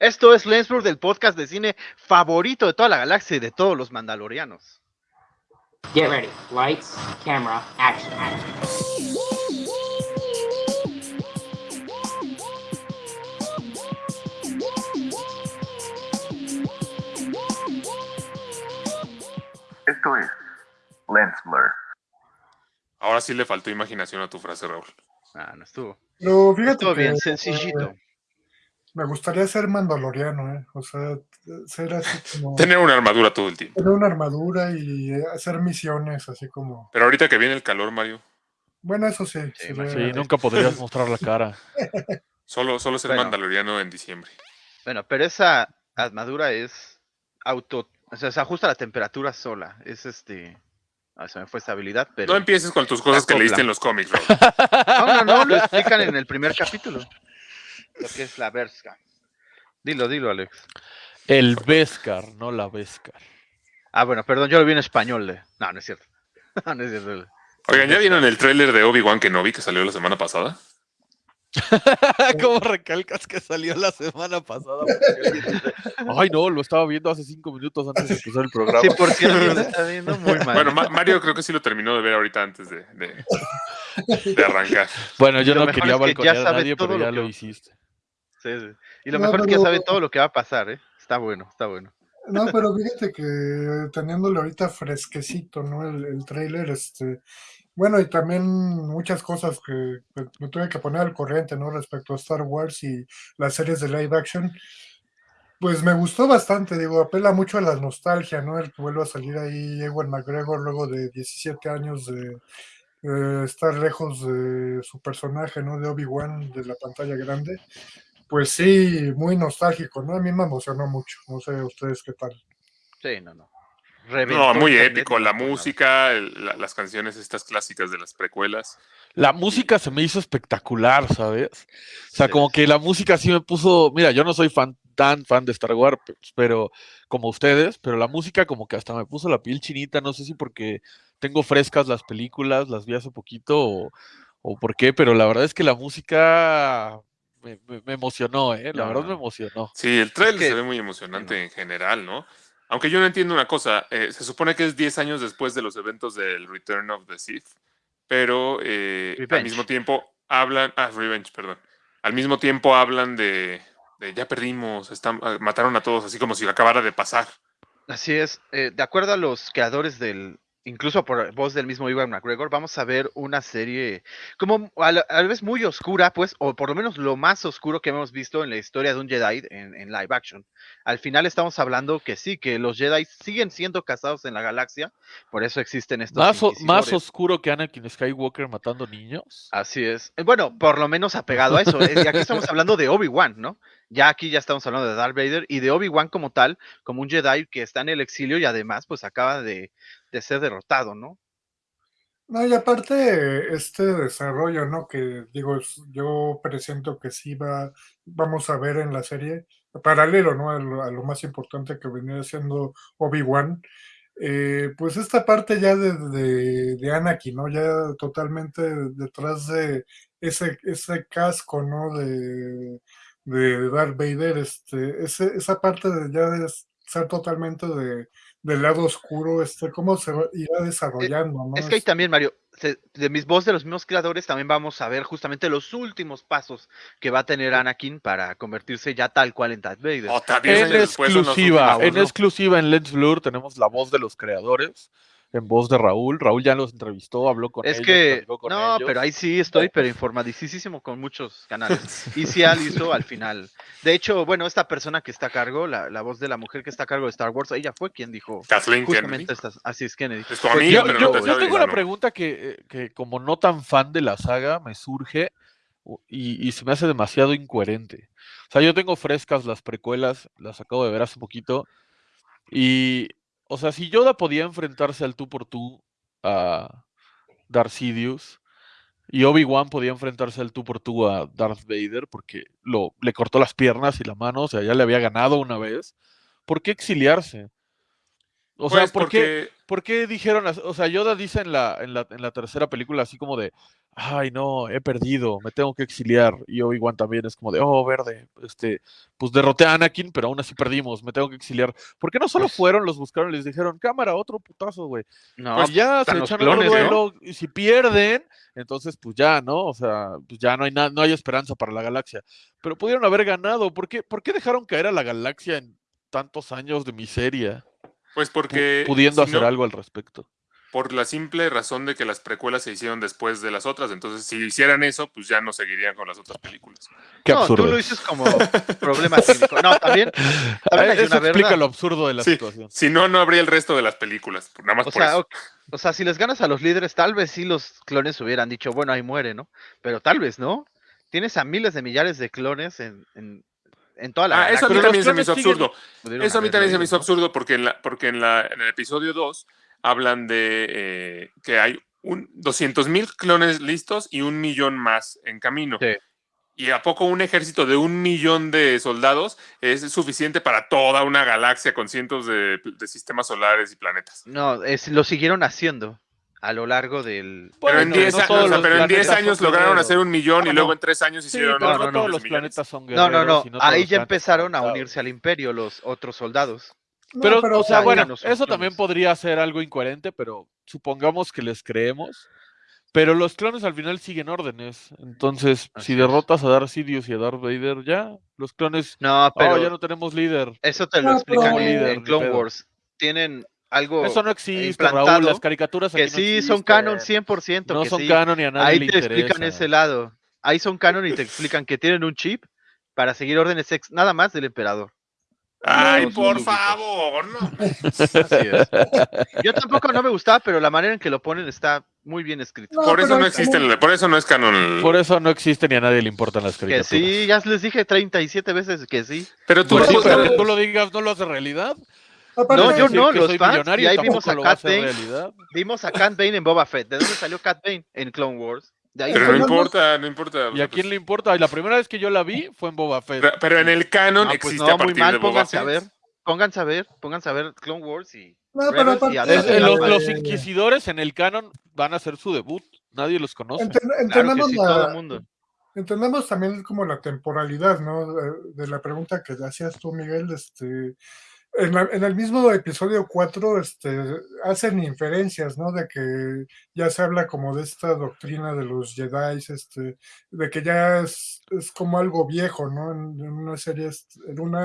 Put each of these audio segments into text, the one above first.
Esto es Lensburg del podcast de cine favorito de toda la galaxia y de todos los mandalorianos. Get ready. Lights, camera, action. Esto es Lens Blur. Ahora sí le faltó imaginación a tu frase, Raúl. Ah, no estuvo. Pero fíjate Estuvo bien, sencillito. Me gustaría ser mandaloriano, ¿eh? O sea, ser así como... Tener una armadura todo el tiempo. Tener una armadura y eh, hacer misiones así como... Pero ahorita que viene el calor, Mario, Bueno, eso sí. Sí, nunca podrías mostrar la cara. solo, solo ser Bueno. mandaloriano en diciembre. Bueno, pero esa armadura es auto, o sea, se ajusta a la temperatura sola. Es este, ah, se me fue esa habilidad, pero No empieces con tus cosas que leíste en los cómics, Raúl. no, no, no, lo explican en el primer capítulo. Lo que es la Berska. Dilo, dilo, Alex. El Beskar, no la Beskar. Ah, bueno, perdón, yo lo vi en español. De... No, no es cierto. No, no es cierto. Oigan, ¿ya vieron el tráiler de Obi-Wan Kenobi que salió la semana pasada? ¿Cómo recalcas que salió la semana pasada? Ay, no, lo estaba viendo hace cinco minutos antes de empezar el programa. Sí, por cierto, lo está viendo muy mal. Bueno, Ma- Mario creo que sí lo terminó de ver ahorita antes de, de- de arrancar. Bueno, yo Lo no quería es que ya balconear a nadie, todo pero lo ya que lo va- hiciste. Sí, sí. Y lo No, mejor es que ya sabe todo lo que va a pasar, ¿eh? Está bueno, está bueno. No, pero fíjate que teniéndole ahorita fresquecito, ¿no? El, el tráiler, este... Bueno, y también muchas cosas que, que me tuve que poner al corriente, ¿no? Respecto a Star Wars y las series de live action. Pues me gustó bastante, digo, apela mucho a la nostalgia, ¿no? El que vuelva a salir ahí Ewan McGregor luego de 17 años de eh, estar lejos de su personaje, ¿no? De Obi-Wan de la pantalla grande. Pues sí, muy nostálgico, ¿no? A mí me emocionó mucho, no sé ustedes qué tal. Sí, no, no. No, Reventó muy internet, épico. no La música, el- la- las canciones estas clásicas de las precuelas. La música se me hizo espectacular, ¿sabes? O sea, Sí, como que la música sí me puso, mira, yo no soy fan tan fan de Star Wars, pe- pero como ustedes, pero la música como que hasta me puso la piel chinita, no sé si porque tengo frescas las películas, las vi hace poquito o, o por qué, pero la verdad es que la música me, me- me emocionó, ¿eh? La No, verdad me emocionó. Sí, el trailer que- se ve muy emocionante en general, ¿no? Aunque yo no entiendo una cosa, eh, se supone que es 10 años después de los eventos del Return of the Sith, pero eh, al mismo tiempo hablan, ah, Revenge, perdón, al mismo tiempo hablan de, de ya perdimos, están, ah, mataron a todos, así como si acabara de pasar. Así es, eh, de acuerdo a los creadores del, incluso por voz del mismo Ivan McGregor, vamos a ver una serie como a la, a la vez muy oscura, pues, o por lo menos lo más oscuro que hemos visto en la historia de un Jedi en, en live action. Al final estamos hablando que sí, que los Jedi siguen siendo casados en la galaxia, por eso existen estos Más, o- más oscuro que Anakin Skywalker matando niños. Así es. Bueno, por lo menos apegado a eso. eh, Y aquí estamos hablando de Obi-Wan, ¿no? Ya aquí ya estamos hablando de Darth Vader y de Obi-Wan como tal, como un Jedi que está en el exilio y además pues acaba de, de ser derrotado, ¿no? No, y aparte este desarrollo, ¿no? Que digo, yo presiento que sí va, vamos a ver en la serie, paralelo, ¿no? A lo, más importante que venía siendo Obi-Wan. eh, pues esta parte ya de, de, de Anakin, ¿no? Ya totalmente detrás de ese, ese casco, ¿no? De, de Darth Vader, este, ese, esa parte de ya de ser totalmente de, del lado oscuro, este, cómo se va- irá desarrollando, ¿no? Es que ahí también, Mario, se- de mis voz de los mismos creadores, también vamos a ver justamente los últimos pasos que va a tener Anakin para convertirse ya tal cual en Darth Vader. Otra, 10 En exclusiva, últimos, en ¿no? exclusiva en Let's Blur tenemos la voz de los creadores, en voz de Raúl. Raúl ya los entrevistó, habló con Es ellos, que, platicó con no, ellos. pero ahí sí estoy, pero informadísimo con muchos canales. Y sí al hizo al final. De hecho, bueno, esta persona que está a cargo, la, la voz de la mujer que está a cargo de Star Wars, ella fue quien dijo Kathleen Kennedy. estas, así es Kennedy. Es tu Fue amiga, quien pero yo, no dijo, te yo sabes tengo una pregunta que, eh, que como no tan fan de la saga me surge y, y se me hace demasiado incoherente. O sea, yo tengo frescas las precuelas, las acabo de ver hace poquito y, o sea, si Yoda podía enfrentarse al tú por tú a Darth Sidious y Obi-Wan podía enfrentarse al tú por tú a Darth Vader porque lo, le cortó las piernas y la mano, o sea, ya le había ganado una vez, ¿por qué exiliarse? O sea, Pues ¿por qué, por qué dijeron, o sea, Yoda dice en la, en la, en la tercera película así como de, ay no, he perdido, me tengo que exiliar. Y Obi-Wan también es como de, oh, verde, este, pues derroté a Anakin, pero aún así perdimos, me tengo que exiliar. ¿Por qué no solo Pues- fueron, los buscaron y les dijeron, cámara, otro putazo, güey? No, Pues ya se echan otro clones, ¿no? duelo y si pierden, entonces pues ya, ¿no? O sea, pues ya no hay nada, no hay esperanza para la galaxia. Pero pudieron haber ganado. ¿Por qué, por qué dejaron caer a la galaxia en tantos años de miseria? Pues pu- porque pudiendo si hacer no, algo al respecto. por la simple razón de que las precuelas se hicieron después de las otras. Entonces, si hicieran eso, pues ya no seguirían con las otras películas. Qué no, absurdo. tú lo dices como problema técnico. No, también, también hay Eso una explica verdad. lo absurdo de la Sí, situación. Si no, no habría el resto de las películas. Nada más O por sea, eso. o, o sea, si les ganas a los líderes, tal vez sí los clones hubieran dicho, bueno, ahí muere, ¿no? Pero tal vez no. Tienes a miles de millares de clones en, en, en toda la Ah, eso a mí también se me hizo siguen- absurdo. Eso a mí también se me hizo absurdo porque en, la, porque en, la, en el episodio 2 hablan de eh, que hay un 200 mil clones listos y un millón más en camino. Sí. ¿Y a poco un ejército de un millón de soldados es suficiente para toda una galaxia con cientos de, de sistemas solares y planetas? No, es, lo siguieron haciendo a lo largo del... Pero en Bueno, 10 no años, todos o sea, los pero en 10 planetas años son lograron hacer un millón y No, luego no. en 3 años Sí, hicieron pero otros no todos los planetas son No, no, no. Ahí ya empezaron a unirse al imperio los otros soldados. No, Pero, pero o sea, bueno, no eso también podría ser algo incoherente, pero supongamos que les creemos. Pero los clones al final siguen órdenes. Entonces, Así si es. derrotas a Darth Sidious y a Darth Vader, ya, los clones, No, pero oh, ya no tenemos líder. eso te lo No, explican pero- en, Líder, en Clone. Wars. Tienen algo Eso no existe, Raúl. Las caricaturas que aquí no sí son canon existen. 100%. No que son sí. canon y a nadie Ahí le te explican ese lado. Ahí son canon y te explican que tienen un chip para seguir órdenes ex nada más del emperador. Ay, por favor, no. Así es. Yo tampoco no me gustaba, pero la manera en que lo ponen está muy bien escrito. No, Por eso no existen, por eso no es canon. Por eso no existen y a nadie le importan las Que caricaturas. sí, ya les dije 37 veces que sí. Pero tú, Pues sí, pero- que tú lo digas no lo hace realidad. Aparte, No, yo no, que los soy fans, millonario y ahí vimos a Cat Bane. realidad. Vimos a Cat Bane en Boba Fett. ¿De dónde salió Cat Bane? En Clone Wars. De ahí pero no importa, no importa. ¿Y a quién pues- le importa? Y la primera vez que yo la vi fue en Boba Fett. Pero, pero en el canon No, pues existe no, a muy mal, de Boba a ver. Pónganse a ver, pónganse a ver Clone Wars y no, pero aparte- y Es- eh, los, inquisidores en el canon van a hacer su debut. Nadie los conoce. Claro entendemos sí, la- todo el mundo. entendemos también como la temporalidad, ¿no? De, de la pregunta que hacías tú, Miguel, este, en, la- en el mismo episodio 4, este, hacen inferencias, ¿no? De que ya se habla como de esta doctrina de los Jedi, este, de que ya es, es como algo viejo, ¿no? En, en una serie, est- en un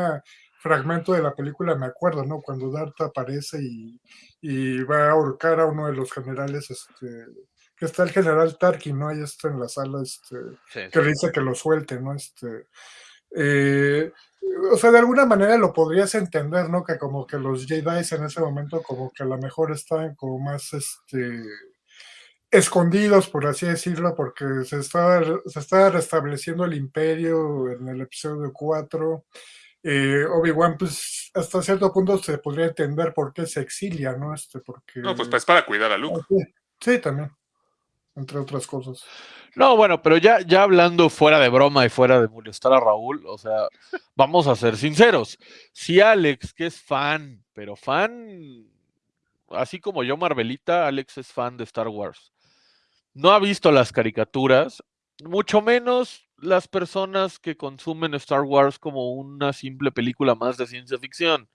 fragmento de la película me acuerdo, ¿no? Cuando Darth aparece y, y va a ahorcar a uno de los generales, este, que está el general Tarkin, ¿no? Ahí está en la sala, este, Sí, que sí. le dice que lo suelte, ¿no? Este, eh, o sea, de alguna manera lo podrías entender, ¿no? Que como que los Jedi en ese momento como que a lo mejor estaban como más, este, escondidos, por así decirlo, porque se estaba, se estaba restableciendo el imperio en el episodio 4. Eh, Obi-Wan, pues, hasta cierto punto se podría entender por qué se exilia, ¿no? Este, porque... No, pues es para cuidar a Luke. Sí, sí, también, entre otras cosas. No, bueno, pero ya, ya hablando fuera de broma y fuera de molestar a Raúl, o sea, vamos a ser sinceros. Si Alex, que es fan, pero fan, así como yo, Marvelita, Alex es fan de Star Wars, no ha visto las caricaturas, mucho menos las personas que consumen Star Wars como una simple película más de ciencia ficción.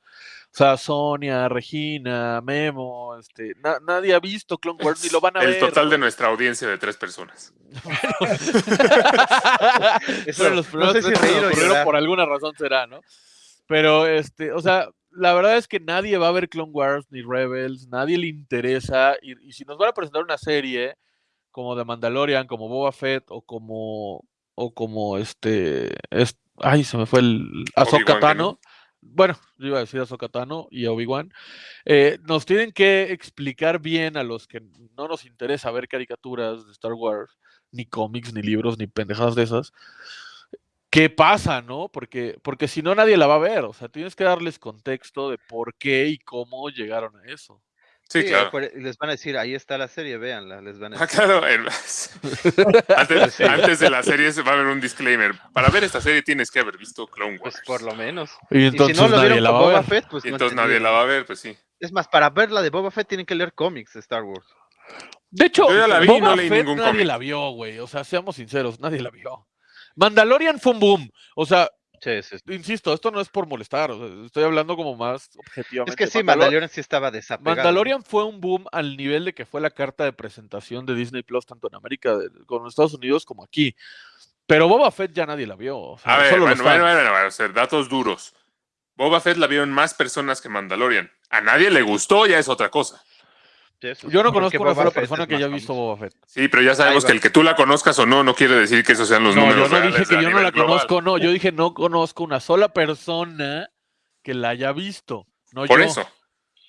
O sea, Sonia, Regina, Memo, este, na- nadie ha visto Clone Wars ni lo van a El ver. total de nuestra audiencia de tres personas. Eso, Bueno, los no primeros sé si tres reír o llorar. por alguna razón será, ¿no? Pero, este, o sea, la verdad es que nadie va a ver Clone Wars ni Rebels, nadie le interesa. Y, y si nos van a presentar una serie como de Mandalorian, como Boba Fett o como, o como este, es- ay, se me fue el Ahsoka Obi-Wan Tano. Bueno, yo iba a decir Tano y a Obi-Wan. Eh, nos tienen que explicar bien a los que no nos interesa ver caricaturas de Star Wars, ni cómics, ni libros, ni pendejadas de esas. ¿Qué pasa, no? Porque, porque si no, nadie la va a ver. O sea, tienes que darles contexto de por qué y cómo llegaron a eso. Sí, Sí, claro. por- les van a decir, ahí está la serie, véanla, les van a Ah, decir. claro. antes, Sí. antes de la serie se va a haber un disclaimer. Para ver esta serie tienes que haber visto Clone Wars. Pues por lo menos. Y Y entonces si no lo nadie vieron la con va a Boba ver. Fett, pues Y no entonces nadie la va a ver, pues sí. Es más, para ver la de Boba Fett tienen que leer cómics de Star Wars. De hecho, Yo ya la vi y Boba no leí Fett ningún nadie cómic. la vio, güey. O sea, seamos sinceros, nadie la vio. Mandalorian fue un boom. O sea, Sí, sí, sí. insisto, esto no es por molestar. o sea, estoy hablando como más objetivamente. Es que sí, Mandalor- Mandalorian sí estaba desapegado. Mandalorian fue un boom al nivel de que fue la carta de presentación de Disney Plus tanto en América, de- con Estados Unidos como aquí. Pero Boba Fett ya nadie la vio. o sea, A ver, solo bueno, bueno, bueno, bueno, o sea, datos duros. Boba Fett la vieron más personas que Mandalorian. A nadie le gustó, ya es otra cosa. Eso Yo no conozco una sola persona que haya visto. Boba Fett. Sí, pero ya sabemos que el que tú la conozcas o no, no quiere decir que esos sean los No, números yo no dije que yo no la global. conozco, no. Yo dije no conozco una sola persona que la haya visto. No Por yo. eso.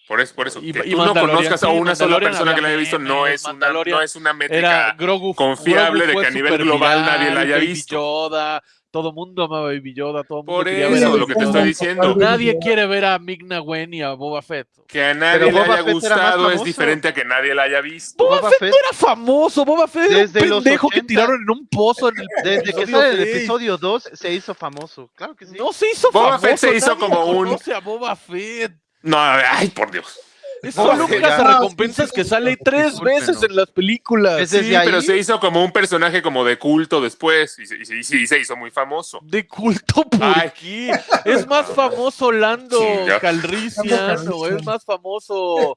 Por eso, por eso. Y- que y tú no conozcas a una sola persona que la haya visto, no es, una, no es una métrica. Era Grogu. confiable Grogu de que a nivel global nadie la haya visto. Yoda, todo mundo amaba a Baby Yoda, todo mundo Por quería ver a eso, lo que te estoy diciendo. Nadie quiere ver a Migna Wen y a Boba Fett. Que a nadie Pero le Boba haya Fett era gustado es diferente a que nadie la haya visto. Boba, Boba Fett Fett- no era famoso, Boba Fett era Desde un los pendejo que 80. tiraron en un pozo en el Desde que sale el episodio 2 se hizo famoso. Claro que sí. No se hizo Boba famoso. Fett se hizo como un- conoce a Boba Fett. No, ay, por Dios. Es solo unas ya- recompensas que sale tres veces en las películas. Es Sí, pero se hizo como un personaje como de culto después y, se- y se- y sí, se hizo muy famoso. De culto, ¿por Ay. qué? Es más famoso Lando. Calrissian o es más famoso.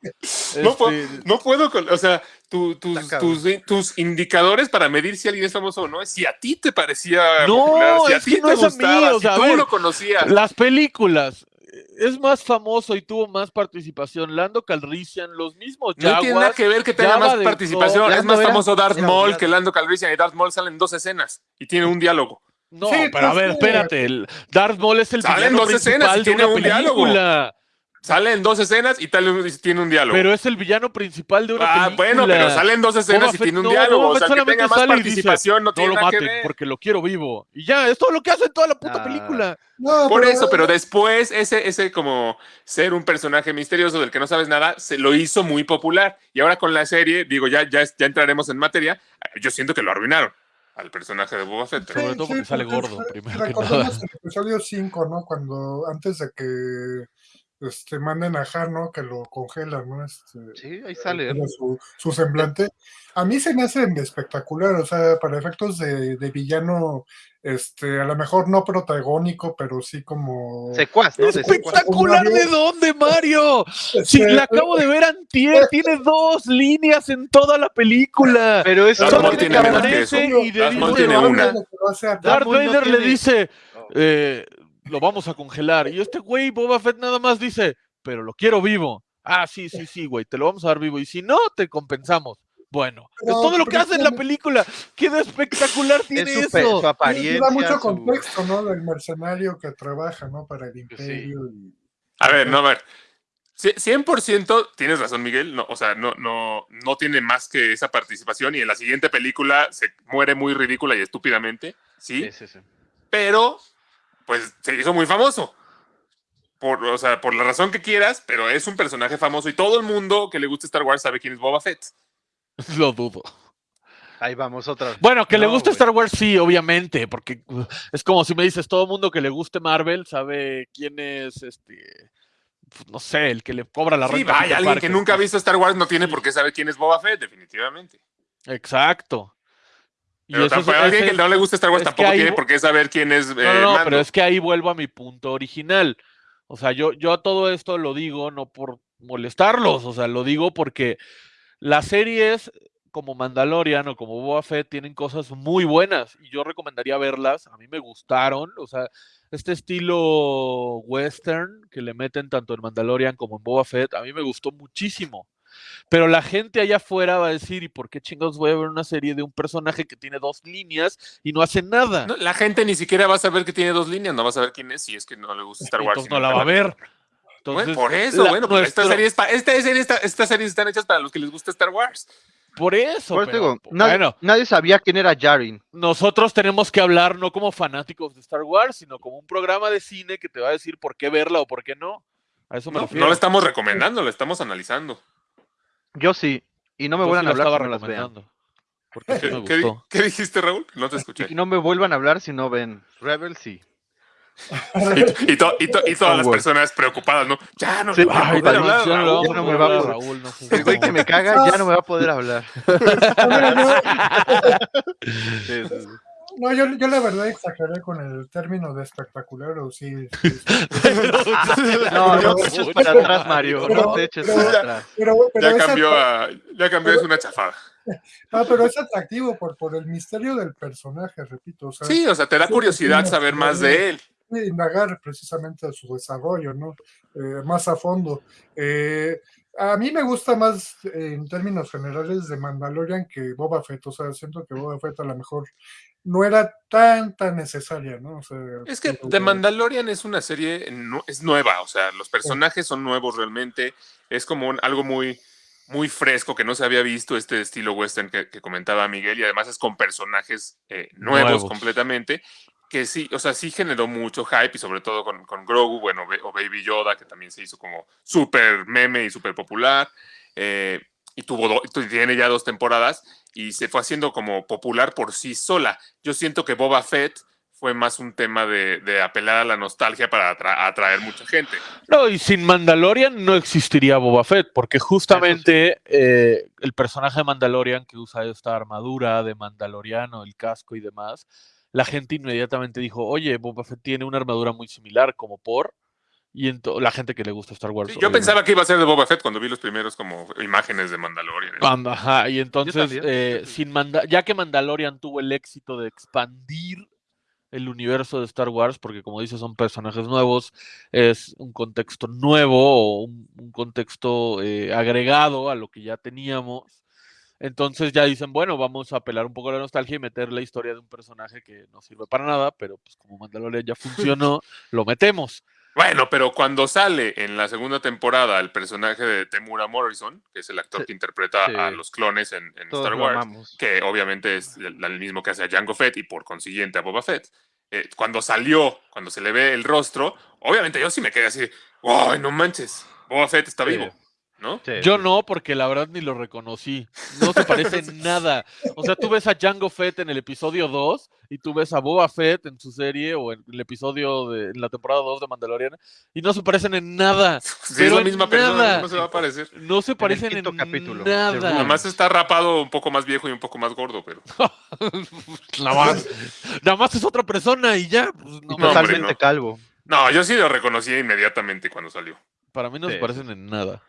No, puedo, este, no puedo, con- o sea, tu- tus, tus, tus indicadores para medir si alguien es famoso o no es si a ti te parecía No, popular, si a ti no te es a mí, gustaba, si a tú ver, lo conocías. Las películas. Es más famoso y tuvo más participación. Lando Calrissian, los mismos No tiene nada Jaguars. que ver que tenga Java más participación. Es más era- famoso Darth era Maul que Lando Calrissian y Darth Maul salen en dos escenas y tiene un diálogo. No, Sí, pero a pues, ver, espérate. el Darth Maul es el Salen dos escenas y tiene un diálogo. Sale en dos escenas y tal y tiene un diálogo. Pero es el villano principal de una ah, película. bueno, pero salen dos escenas Boba y Fett tiene un no, diálogo. Boba O sea, que tenga más sale dice, participación no No tiene lo nada que maten ver. porque lo quiero vivo. Y ya, es todo lo que hace en toda la puta Ah. película. No, Por eso, pero después ese, ese como ser un personaje misterioso del que no sabes nada, se lo hizo muy popular. Y ahora con la serie, digo, ya, ya, ya entraremos en materia, yo siento que lo arruinaron al personaje de Boba Fett. Sobre todo porque sale gordo, primero que nada. el episodio 5, ¿no? Cuando antes de que este, manden a Han, ¿no? Que lo congelan, ¿no? Este, Sí, ahí sale. su, su semblante. A mí se me hace espectacular, o sea, para efectos de, de villano, este, a lo mejor no protagónico, pero sí como... Secuaz, ¿no? ¿Espectacular de dónde, Mario? Este, Si la acabo de ver antier, tiene dos líneas en toda la película. Pero eso Darth tiene que aparece y Maul dice, tiene "Darth una". Lo que va a hacer Darth Darth Maul no Vader le dice, eh, lo vamos a congelar. Y este güey, Boba Fett, nada más dice, pero lo quiero vivo. Ah, sí, sí, sí, güey, te lo vamos a dar vivo. Y si no, te compensamos. Bueno, es todo lo que hace en la película. ¿Qué de espectacular tiene Es su, su eso? Sí, apariencia. da mucho su- contexto, ¿no? Del mercenario que trabaja, ¿no? Para el Pues sí. imperio. y- A ver, no, a ver. C- 100% tienes razón, Miguel. No, o sea, no, no, no tiene más que esa participación y en la siguiente película se muere muy ridícula y estúpidamente, ¿sí? Sí, sí, sí. Pero, pues se hizo muy famoso. Por, o sea, por la razón que quieras, pero es un personaje famoso y todo el mundo que le gusta Star Wars sabe quién es Boba Fett. Lo dudo. Ahí vamos otra vez. Bueno, que le guste. Star Wars, sí, obviamente, porque uh, es como si me dices, todo mundo que le guste Marvel sabe quién es, este, pues, no sé, el que le cobra la Sí, renta. a vaya, alguien que nunca ha visto Star Wars no tiene Sí. por qué saber quién es Boba Fett, definitivamente. Exacto. Y Pero eso es- tampoco, alguien que no le gusta Star Wars tampoco ahí tiene por qué saber quién es No, eh, no, no, Mando. pero es que ahí vuelvo a mi punto original. O sea, yo, yo todo esto lo digo no por molestarlos, o sea, lo digo porque las series como Mandalorian o como Boba Fett tienen cosas muy buenas y yo recomendaría verlas. A mí me gustaron, o sea, este estilo western que le meten tanto en Mandalorian como en Boba Fett, a mí me gustó muchísimo. Pero la gente allá afuera va a decir, ¿y por qué chingados voy a ver una serie de un personaje que tiene dos líneas y no hace nada? No, la gente ni siquiera va a saber que tiene dos líneas, no va a saber quién es si es que no le gusta Star Wars. Entonces y no la va a ver. Bueno, por eso, la- bueno, pues nuestro- esta serie es pa- esta serie está- estas series están hechas para los que les gusta Star Wars. Por eso, Por eso pero, digo, nadie, bueno, nadie sabía quién era Jarin. nosotros tenemos que hablar no como fanáticos de Star Wars, sino como un programa de cine que te va a decir por qué verla o por qué no. A eso me No, refiero. no lo estamos recomendando, lo estamos analizando. Yo sí. Y no me Yo sí vuelvan a hablar estaba si no las vean. recomendando, Porque sí ¿Qué, me qué di- gustó. qué dijiste, Raúl? No te escuché. Y no me vuelvan a hablar si no ven Rebels y Y, y to- y to- y todas las personas preocupadas, ¿no? Ya no Sí, a Ay, poder también, hablar, ya no le Raúl. no me va a hablar Raúl, no sé El güey que me caga ya no me va a poder hablar. No, yo, yo la verdad exageré con el término de espectacular, o sí. sí, sí. No, Pero- no te eches para atrás, Mario. No te eches pero- para atrás. Pero, pero Ya cambió a, ya cambió, es una chafada. ah, pero es atractivo por, por el misterio del personaje, repito. O sea, Sí, o sea, te da curiosidad saber más de él. indagar precisamente su desarrollo, ¿no? Eh, más a fondo. Eh, a mí me gusta más eh, en términos generales de Mandalorian que Boba Fett, o sea, siento que Boba Fett a lo mejor no era tan, tan necesaria, ¿no? O sea, Es que The Mandalorian es una serie, es nueva, o sea, los personajes son nuevos realmente, es como un- algo muy, muy fresco que no se había visto, este estilo western que, que comentaba Miguel, y además es con personajes eh, nuevos, Nuevos. completamente, que sí, o sea, sí generó mucho hype, y sobre todo con, con Grogu, bueno, o Baby Yoda, que también se hizo como súper meme y súper popular, eh, y tuvo do- tiene ya dos temporadas, y se fue haciendo como popular por sí sola. Yo siento que Boba Fett fue más un tema de, de apelar a la nostalgia para atra- atraer mucha gente. No, y sin Mandalorian no existiría Boba Fett, porque justamente eh, el personaje de Mandalorian que usa esta armadura de Mandaloriano, el casco y demás, la gente inmediatamente dijo, oye, Boba Fett tiene una armadura muy similar como por, y la gente que le gusta Star Wars. Sí, yo obviamente. pensaba que iba a ser de Boba Fett cuando vi los primeros como imágenes de Mandalorian. Anda, Ajá, y entonces, eh, sin Manda- ya que Mandalorian tuvo el éxito de expandir el universo de Star Wars, porque como dices, son personajes nuevos, es un contexto nuevo o un, un contexto eh, agregado a lo que ya teníamos. Entonces ya dicen, bueno, vamos a apelar un poco a la nostalgia y meter la historia de un personaje que no sirve para nada, pero pues como Mandalorian ya funcionó, lo metemos. Bueno, pero cuando sale en la segunda temporada el personaje de Temura Morrison, que es el actor Sí, que interpreta sí. a los clones en, Star Wars, que obviamente es el, el mismo que hace a Jango Fett y por consiguiente a Boba Fett, eh, cuando salió, cuando se le ve el rostro, obviamente yo sí me quedé así, ¡ay, no manches! Boba Fett está Sí. vivo, ¿no? Sí, Yo sí. no, porque la verdad ni lo reconocí. No se parece en nada. O sea, tú ves a Django Fett en el episodio 2 y tú ves a Boba Fett en su serie o en el episodio de en la temporada 2 de Mandalorian y no se parecen en nada. Si es la misma persona, nada. no se va a parecer. No se parecen en, quinto capítulo de nada. Rogue Nada más está rapado un poco más viejo y un poco más gordo, pero Nada más. Nada más es otra persona y ya. pues, no Y No, mames. hombre, totalmente no. calvo. no, yo sí lo reconocí inmediatamente cuando salió. Para mí no Sí, se sí, parecen en nada.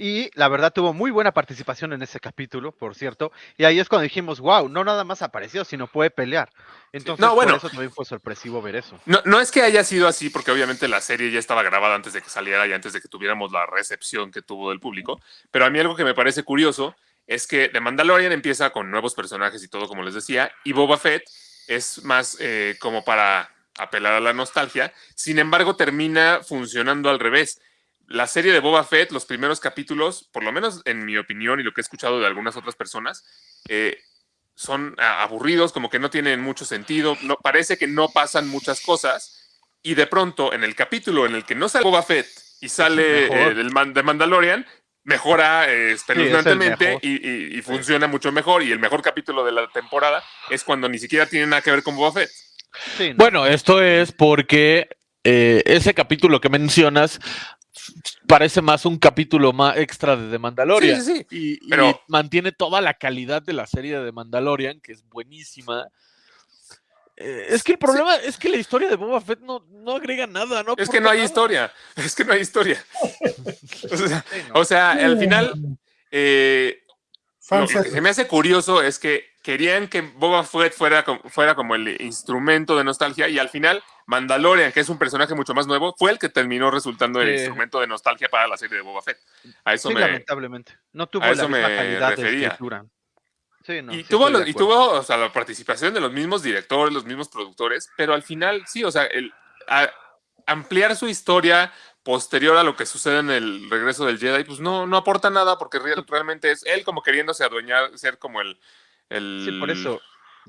Y la verdad tuvo muy buena participación en ese capítulo, por cierto. Y ahí es cuando dijimos, wow, no nada más apareció, sino puede pelear. Entonces, No, bueno. por eso también fue sorpresivo ver eso. No, no es que haya sido así, porque obviamente la serie ya estaba grabada antes de que saliera y antes de que tuviéramos la recepción que tuvo del público. Pero a mí algo que me parece curioso es que The Mandalorian empieza con nuevos personajes y todo, como les decía, y Boba Fett es más eh, como para apelar a la nostalgia. Sin embargo, termina funcionando al revés. La serie de Boba Fett, los primeros capítulos, por lo menos en mi opinión y lo que he escuchado de algunas otras personas, eh, son aburridos, como que no tienen mucho sentido, no, parece que no pasan muchas cosas, y de pronto en el capítulo en el que no sale Boba Fett y sale eh, del Man- de Mandalorian, mejora eh, espeluznantemente mejor. y, y- y funciona mucho mejor, y el mejor capítulo de la temporada es cuando ni siquiera tiene nada que ver con Boba Fett. Sí, no. Bueno, esto es porque eh, ese capítulo que mencionas parece más un capítulo más extra de The Mandalorian. Sí, sí, sí. Y, mantiene toda la calidad de la serie de Mandalorian, que es buenísima. Eh, es que el problema es que la historia de Boba Fett no, no agrega nada, ¿no? Es que no hay nada. historia, es que no hay historia. o sea, Sí, no. o sea, al final... eh, Lo que se me hace curioso es que querían que Boba Fett fuera, fuera como el instrumento de nostalgia y al final Mandalorian, que es un personaje mucho más nuevo, fue el que terminó resultando el instrumento de nostalgia para la serie de Boba Fett. A eso Sí, me... lamentablemente. No tuvo a la misma me calidad de refería. escritura. Sí, no, y sí tuvo, de y tuvo o sea, la participación de los mismos directores, los mismos productores, pero al final sí, o sea, el, a- ampliar su historia posterior a lo que sucede en el regreso del Jedi, pues no, no aporta nada porque real- realmente es él como queriéndose adueñar, ser como el... el Sí, por eso.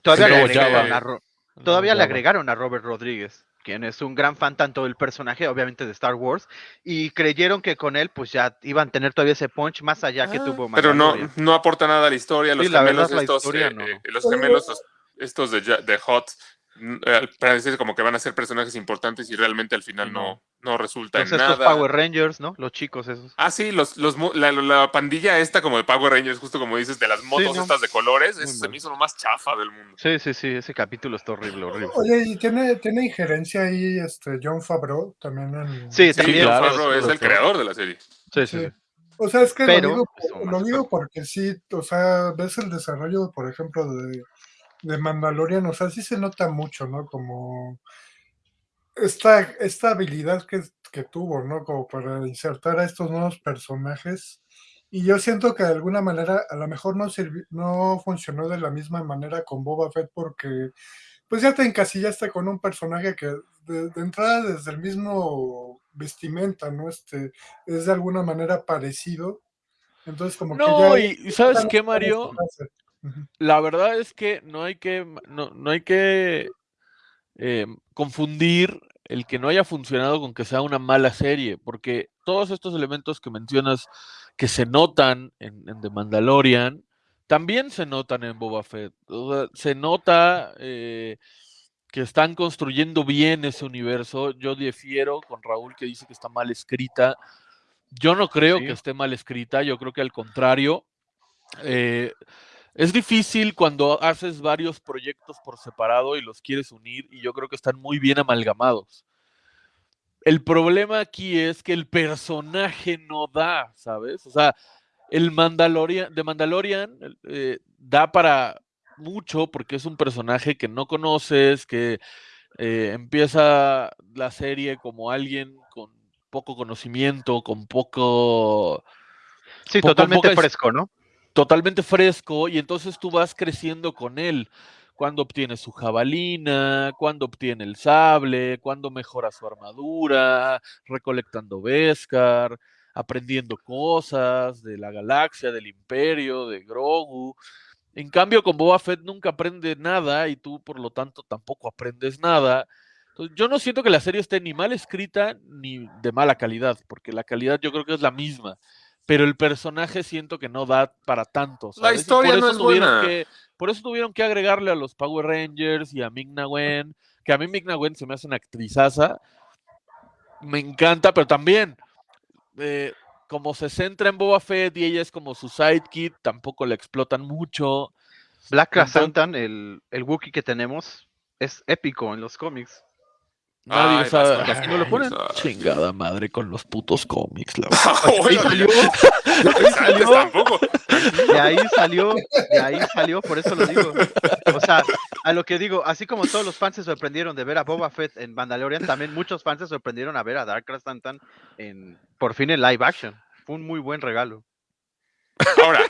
Todavía le agregaron a Ro- Todavía le agregaron a Robert Rodríguez, quien es un gran fan tanto del personaje, obviamente de Star Wars, y creyeron que con él pues ya iban a tener todavía ese punch más allá que Ah, tuvo Pero no, no aporta nada a la historia. Los Sí, la gemelos verdad, la estos, historia eh, no. eh, los gemelos los- estos de, de Hot parece como que van a ser personajes importantes y realmente al final no, no resulta en Entonces estos nada. Power Rangers, ¿no? Los chicos esos. Ah, sí, los, los, la, la pandilla esta como de Power Rangers, justo como dices, de las motos no. estas de colores, Muy eso se mal. me hizo lo más chafa del mundo. Sí, sí, sí, ese capítulo está horrible, horrible. Oye, y tiene, tiene injerencia ahí este John Favreau también en. Sí, Sí, también. Jon claro, Favreau es es el creador de la serie. Sí, sí, Sí. sí. O sea, es que Pero, lo digo, lo digo porque sí, o sea, ves el desarrollo, por ejemplo, de, de Mandalorian, o sea, sí se nota mucho, ¿no? Como esta, esta habilidad que, que tuvo, ¿no? Como para insertar a estos nuevos personajes. Y yo siento que de alguna manera a lo mejor no, sirvi- no funcionó de la misma manera con Boba Fett porque pues ya te encasillaste con un personaje que de, de entrada desde el mismo vestimenta, ¿no? Este, es de alguna manera parecido. Entonces como No, que ya... y ¿sabes no qué, Mario? La verdad es que no hay que, no, no hay que eh, confundir el que no haya funcionado con que sea una mala serie, porque todos estos elementos que mencionas que se notan en, en The Mandalorian, también se notan en Boba Fett. O sea, se nota eh, que están construyendo bien ese universo. Yo difiero con Raúl que dice que está mal escrita. Yo no creo Sí. que esté mal escrita, yo creo que al contrario. eh, es difícil cuando haces varios proyectos por separado y los quieres unir y yo creo que están muy bien amalgamados. El problema aquí es que el personaje no da, ¿sabes? O sea, el Mandalorian, de Mandalorian eh, da para mucho porque es un personaje que no conoces, que eh, empieza la serie como alguien con poco conocimiento, con poco Sí, totalmente poca fresco, ¿no? Totalmente fresco y entonces tú vas creciendo con él. Cuando obtiene su jabalina, cuando obtiene el sable, cuando mejora su armadura, recolectando Beskar, aprendiendo cosas de la galaxia, del imperio, de Grogu. En cambio, con Boba Fett nunca aprende nada y tú, por lo tanto, tampoco aprendes nada. Yo no siento que la serie esté ni mal escrita ni de mala calidad, porque la calidad yo creo que es la misma pero el personaje siento que no da para tanto. La historia por no eso es tuvieron buena. Que, por eso tuvieron que agregarle a los Power Rangers y a Migna Wen, que a mí Migna Wen se me hace una actrizaza. Me encanta, pero también, eh, como se centra en Boba Fett y ella es como su sidekick, tampoco la explotan mucho. Black Krrsantan, el, el Wookiee que tenemos, es épico en los cómics. Nadie Ay, sabe. basta. ¿Y así no lo ponen? Ay. Chingada madre con los putos cómics. la Ahí salió, antes salió. tampoco. de ahí salió, de ahí salió, por eso lo digo. O sea, a lo que digo, así como todos los fans se sorprendieron de ver a Boba Fett en Mandalorian, también muchos fans se sorprendieron a ver a Dark Krrsantan en por fin en live action. Fue un muy buen regalo. Ahora,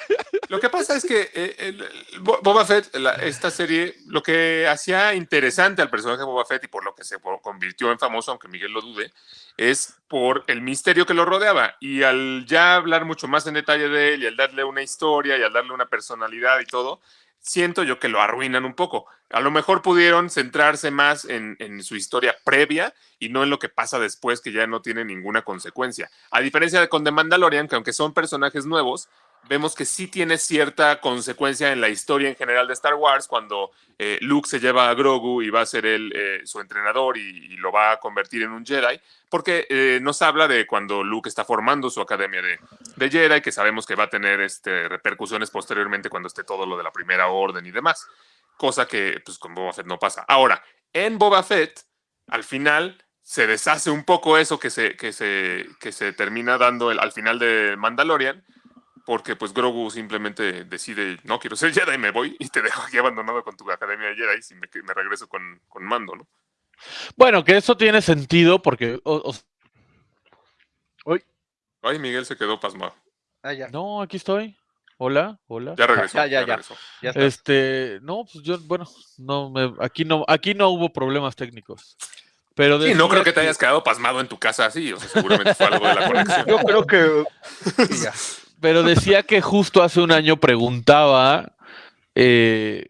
lo que pasa es que eh, Boba Fett, esta serie, lo que hacía interesante al personaje de Boba Fett y por lo que se convirtió en famoso, aunque Miguel lo dude, es por el misterio que lo rodeaba. Y al ya hablar mucho más en detalle de él y al darle una historia y al darle una personalidad y todo, siento yo que lo arruinan un poco. A lo mejor pudieron centrarse más en, en su historia previa y no en lo que pasa después, que ya no tiene ninguna consecuencia. A diferencia de con The Mandalorian, que aunque son personajes nuevos, vemos que sí tiene cierta consecuencia en la historia en general de Star Wars cuando eh, Luke se lleva a Grogu y va a ser él eh, su entrenador y, lo va a convertir en un Jedi, porque eh, nos habla de cuando Luke está formando su academia de, de Jedi, que sabemos que va a tener este, repercusiones posteriormente cuando esté todo lo de la primera orden y demás, cosa que pues con Boba Fett no pasa. Ahora, en Boba Fett, al final se deshace un poco eso que se, que se, que se termina dando el- al final de Mandalorian, porque pues Grogu simplemente decide, no quiero ser Jedi, me voy y te dejo aquí abandonado con tu academia de Jedi y me, me regreso con, con mando, ¿no? Bueno, que eso tiene sentido porque o- o Ay, Miguel se quedó pasmado. Ah, ya. No, aquí estoy. Hola, hola. Ya regresó. Ya, ya, ya. regresó. ya. Este, no, pues yo, bueno, no me, aquí no, aquí no hubo problemas técnicos. Pero Sí, no creo que te hayas quedado pasmado en tu casa así, o sea, seguramente fue algo de la conexión. Yo creo que sí, ya. Pero decía que justo hace un año preguntaba eh,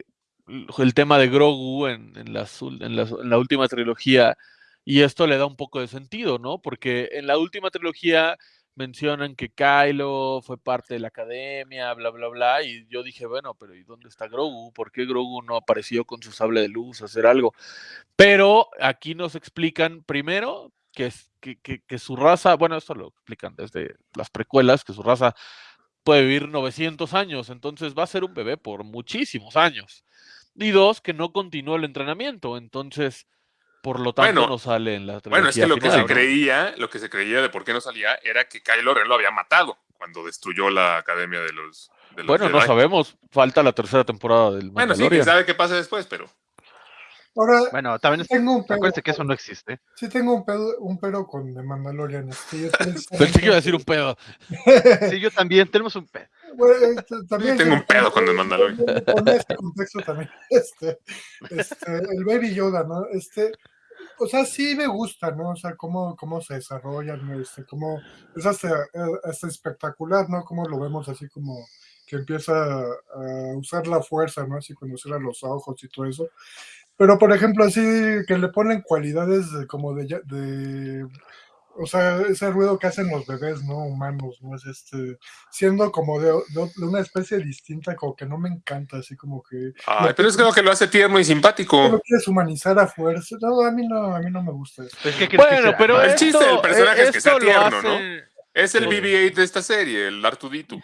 el tema de Grogu en, las- en la última trilogía, y esto le da un poco de sentido, ¿no? Porque en la última trilogía mencionan que Kylo fue parte de la academia, bla, bla, bla, y yo dije, bueno, pero ¿y dónde está Grogu? ¿Por qué Grogu no apareció con su sable de luz a hacer algo? Pero aquí nos explican primero que, su raza, bueno, esto lo explican desde las precuelas, que su raza puede vivir 900 años, entonces va a ser un bebé por muchísimos años. Y dos, que no continuó el entrenamiento, entonces, por lo tanto, Bueno, no sale en la Bueno, es que lo que se ¿no? creía, lo que se creía de por qué no salía era que Kylo Ren lo había matado cuando destruyó la academia de los. de los Bueno, no sabemos, falta la tercera temporada del Bueno, sí, quién sabe qué pasa después, pero. Ahora, Bueno, también es- tengo un pedo. acuérdense que eso no existe. Sí tengo un pedo, un pero con The Mandalorian. Este, yo Pensé que iba a decir un pedo. Sí, yo también tenemos un pe- Bueno, este, también tengo un pedo con The Mandalorian. Con este contexto también. Este, este, el Baby Yoda, ¿no? Este, o sea, sí me gusta, ¿no? O sea, cómo, cómo se desarrollan, ¿no? este, cómo es hasta, eh, hasta espectacular, ¿no? Cómo lo vemos así como que empieza a usar la fuerza, ¿no? Así cuando cierra los ojos y todo eso. Pero, por ejemplo, así que le ponen cualidades de, como de, ya- de, o sea, ese ruido que hacen los bebés, ¿no? Humanos, ¿no? Es este, siendo como de, de- de una especie distinta, como que no me encanta, así como que Ay, pero es que lo que lo hace tierno y simpático. lo quieres humanizar a fuerza. No, a mí no, a mí no me gusta eso. Pues, ¿qué que Bueno, será? pero El esto, chiste del personaje es que sea tierno, ¿no? Es el Sí. BB-8 de esta serie, el Artuditu.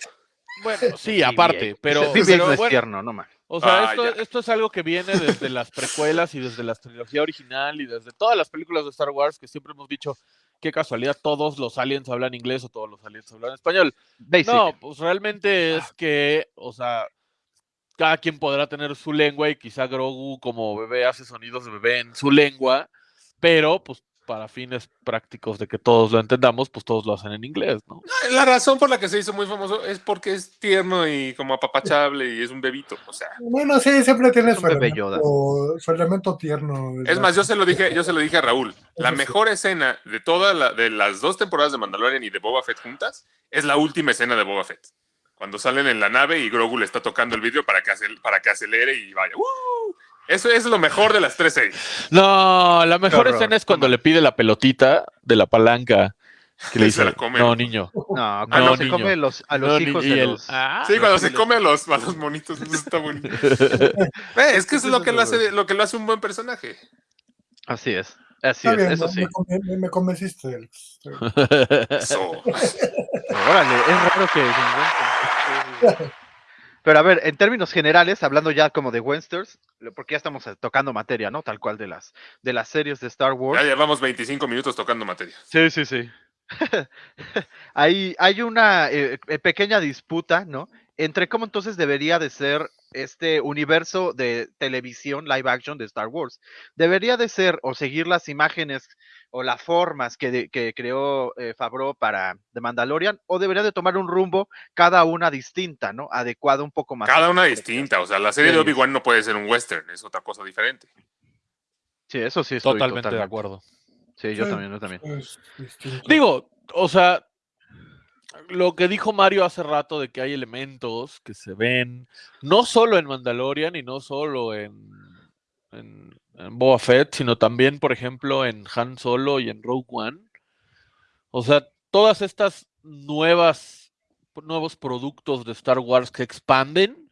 Bueno, sí, aparte, pero, BB-8 pero es bueno, tierno, no más. O sea, Ah, esto, esto es algo que viene desde las precuelas y desde la trilogía original y desde todas las películas de Star Wars que siempre hemos dicho, qué casualidad, todos los aliens hablan inglés o todos los aliens hablan español. Basic. No, pues realmente es que, o sea, cada quien podrá tener su lengua y quizá Grogu como bebé hace sonidos de bebé en su lengua, pero pues para fines prácticos de que todos lo entendamos, pues todos lo hacen en inglés, ¿no? La razón por la que se hizo muy famoso es porque es tierno y como apapachable y es un bebito. O sea, Bueno, sí, siempre tiene Es su elemento, su elemento tierno. es más, yo se lo dije, yo se lo dije a Raúl. La Eso sí. mejor escena de todas la- de las dos temporadas de Mandalorian y de Boba Fett juntas es la última escena de Boba Fett. Cuando salen en la nave y Grogu le está tocando el vidrio para que, para que acelere y vaya. ¡Uh! Eso es lo mejor de las tres series. No, la mejor escena es cuando le pide la pelotita de la palanca. Que le Se dice, la come. no, niño. No, No, cuando se niño. come los, a los No, hijos de él, los... "Ah". Sí, cuando se come a los, a los monitos, eso está bonito. Eh, es que eso es lo que lo hace, lo que lo hace un buen personaje. Así es, así Está es, bien, eso me- sí. me, me- convenciste, Alex. Eso. Órale, es raro que se inventen. Pero a ver, en términos generales, hablando ya como de Wensters, porque ya estamos eh, tocando materia, ¿no? Tal cual de las, de las series de Star Wars. Ya llevamos 25 minutos tocando materia. Sí, sí, sí. hay, hay una eh, eh, pequeña disputa, ¿no? Entre cómo entonces debería de ser este universo de televisión live action de Star Wars. Debería de ser o seguir las imágenes o las formas que, de- que creó eh, Favreau para The Mandalorian, o debería de tomar un rumbo cada una distinta, ¿no? Adecuada un poco más. Cada una distinta. O sea, la serie de. Obi-Wan no puede ser un western, es otra cosa diferente. Sí, eso sí estoy Totalmente, totalmente, de acuerdo. Sí, yo Sí. también, yo también. Es distinto. Digo, o sea, lo que dijo Mario hace rato de que hay elementos que se ven no solo en Mandalorian y no solo en, en, en Fett, sino también, por ejemplo, en Han Solo y en Rogue One. O sea, todas estas nuevas nuevos productos de Star Wars que expanden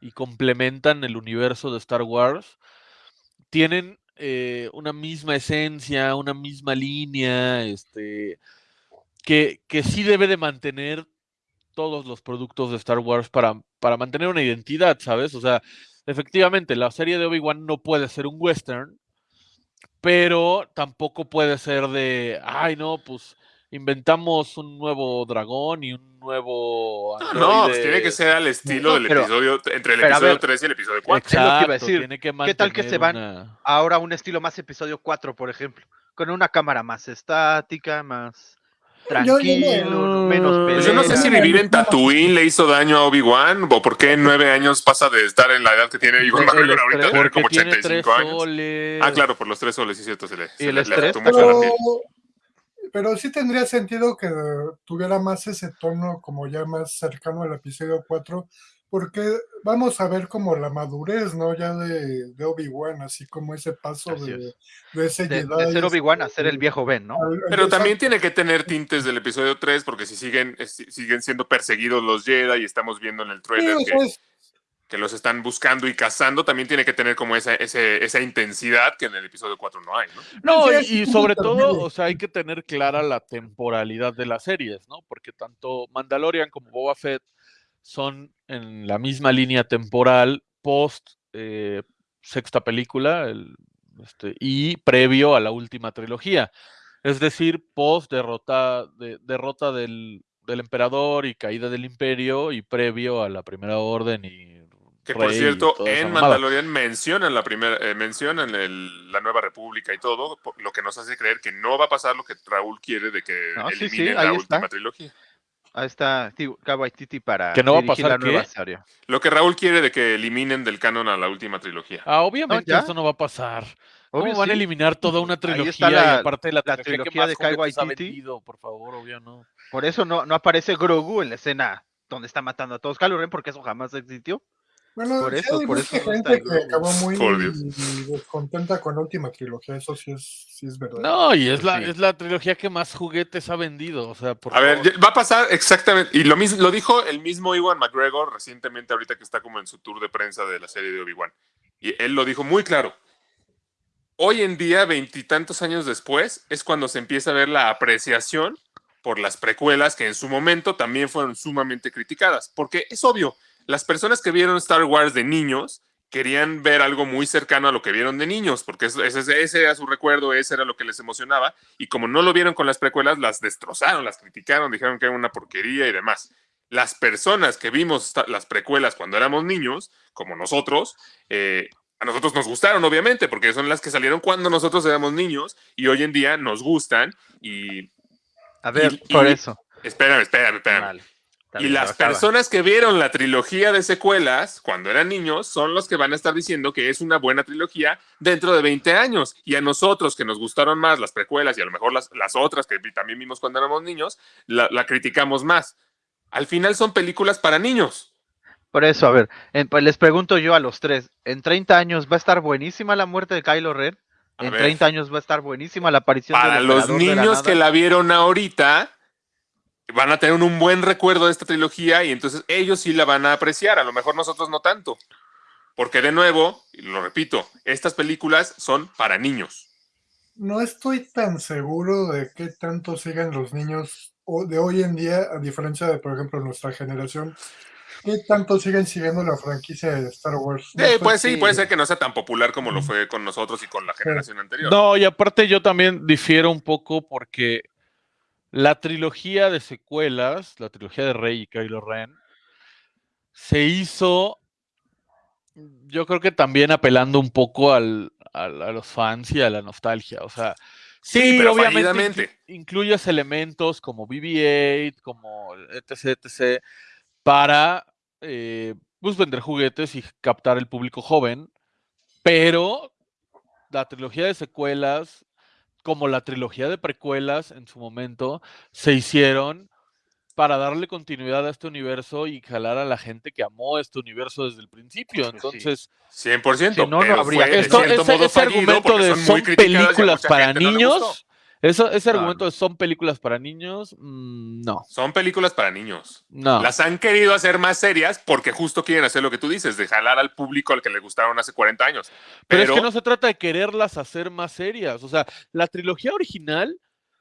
y complementan el universo de Star Wars tienen eh, una misma esencia, una misma línea, este, que, que sí debe de mantener todos los productos de Star Wars para, para mantener una identidad, ¿sabes? O sea, efectivamente, la serie de Obi-Wan no puede ser un western, pero tampoco puede ser de, ay, no, pues inventamos un nuevo dragón y un nuevo... No, no, pues androide". tiene que ser al estilo No, del pero- episodio, entre el a episodio ver, 3 y el episodio 4. Es lo que iba a Exacto, decir. tiene que ¿Qué tal que se van una- ahora un estilo más episodio 4, por ejemplo, con una cámara más estática, más tranquilo, no- menos Pues yo no sé si vivir en Tatooine le hizo daño a Obi-Wan o por qué en nueve años pasa de estar en la edad que tiene Iwan El McGregor ahorita tener como tiene tres 85 años. soles. Ah, claro, por los tres soles, sí, cierto, se le, se el le- afectó mucho la Pero, piel. pero sí tendría sentido que tuviera más ese tono como ya más cercano al episodio 4, porque vamos a ver como la madurez, ¿no? Ya de, de Obi-Wan, así como ese paso Así de, es. de ese De, Jedi. de ser Obi-Wan a ser el este, viejo Ben, ¿no? al- Pero también tiene que tener tintes del episodio 3, porque si siguen, si- siguen siendo perseguidos los Jedi y estamos viendo en el trailer que, sea, es- que los están buscando y cazando, también tiene que tener como esa, ese- esa intensidad que en el episodio 4 no hay, ¿no? No, Sí, y, sobre todo, o sea, hay que tener clara la temporalidad de las series, ¿no? Porque tanto Mandalorian como Boba Fett son en la misma línea temporal post eh, sexta película el- este, y previo a la última trilogía. Es decir, post derrota, de- derrota del, del emperador y caída del imperio y previo a la primera orden y Que por Rey cierto, en mamada. Mandalorian mencionan la primera, eh, mencionan el- la nueva república y todo, lo que nos hace creer que no va a pasar lo que Raúl quiere de que No, sí, sí, la está. última trilogía. Ahí está Ti- Waititi para ¿Que no va a pasar la nueva serie. Lo que Raúl quiere de que eliminen del canon a la última trilogía. Ah, obviamente ya. esto no va a pasar. ¿Cómo Obvio, van a eliminar toda una Ahí trilogía está la- y aparte de la, la trilogía, que trilogía más de ha Waititi. vendido? Por favor, obvio no. Por eso no, no aparece Grogu en la escena donde está matando a todos Kylo Ren, porque eso jamás existió. Bueno, Por eso- hay por eso no está gente el que acabó muy descontenta con la última trilogía, eso sí es, sí es verdad. No, y es Pues la, sí. es la trilogía que más juguetes ha vendido. O sea, por A ver, favor. va a pasar exactamente, y lo mismo lo dijo el mismo Iwan McGregor recientemente, ahorita que está como en su tour de prensa de la serie de Obi-Wan. Y él lo dijo muy claro. Hoy en día, veintitantos años después, es cuando se empieza a ver la apreciación por las precuelas que en su momento también fueron sumamente criticadas. Porque es obvio, las personas que vieron Star Wars de niños querían ver algo muy cercano a lo que vieron de niños, porque ese, ese era su recuerdo, ese era lo que les emocionaba, y como no lo vieron con las precuelas, las destrozaron, las criticaron, dijeron que era una porquería y demás. Las personas que vimos las precuelas cuando éramos niños, como nosotros, eh, a nosotros nos gustaron, obviamente, porque son las que salieron cuando nosotros éramos niños y hoy en día nos gustan. Y A ver, Y- por y- eso. espérame, espérame, espérame. Vale, está Y las personas que vieron la trilogía de secuelas cuando eran niños son los que van a estar diciendo que es una buena trilogía dentro de 20 años. Y a nosotros que nos gustaron más las precuelas y a lo mejor las, las otras que también vimos cuando éramos niños, la, la criticamos más. Al final son películas para niños. Por eso, a ver, en- pues les pregunto yo a los tres, ¿en 30 años va a estar buenísima la muerte de Kylo Ren? A ¿En ver. 30 años va a estar buenísima la aparición Para los de la niños que la vieron ahorita, van a tener un buen recuerdo de esta trilogía y entonces ellos sí la van a apreciar, a lo mejor nosotros no tanto. Porque de nuevo, y lo repito, estas películas son para niños. No estoy tan seguro de qué tanto sigan los niños de hoy en día, a diferencia de, por ejemplo, nuestra generación. ¿Qué tanto siguen siguiendo la franquicia de Star Wars? No Eh, estoy pues sí, puede ser que no sea tan popular como lo fue con nosotros y con la generación anterior. No, y aparte yo también difiero un poco porque la trilogía de secuelas, la trilogía de Rey y Kylo Ren, se hizo, yo creo que también apelando un poco al, al- a los fans y a la nostalgia. O sea, sí, Sí, pero obviamente incluyes elementos como BB-8, como etc, etc, para eh, pues vender juguetes y captar el público joven, pero la trilogía de secuelas, como la trilogía de precuelas en su momento, se hicieron para darle continuidad a este universo y jalar a la gente que amó este universo desde el principio. Entonces, 100%. Si no, no habría esto, ese, ese argumento de son películas para niños, eso, ese No, argumento de son películas para niños, mm, no, Son películas para niños. no. Las han querido hacer más serias porque justo quieren hacer lo que tú dices, de jalar al público al que le gustaron hace 40 años. Pero, Pero, es que no se trata de quererlas hacer más serias. O sea, la trilogía original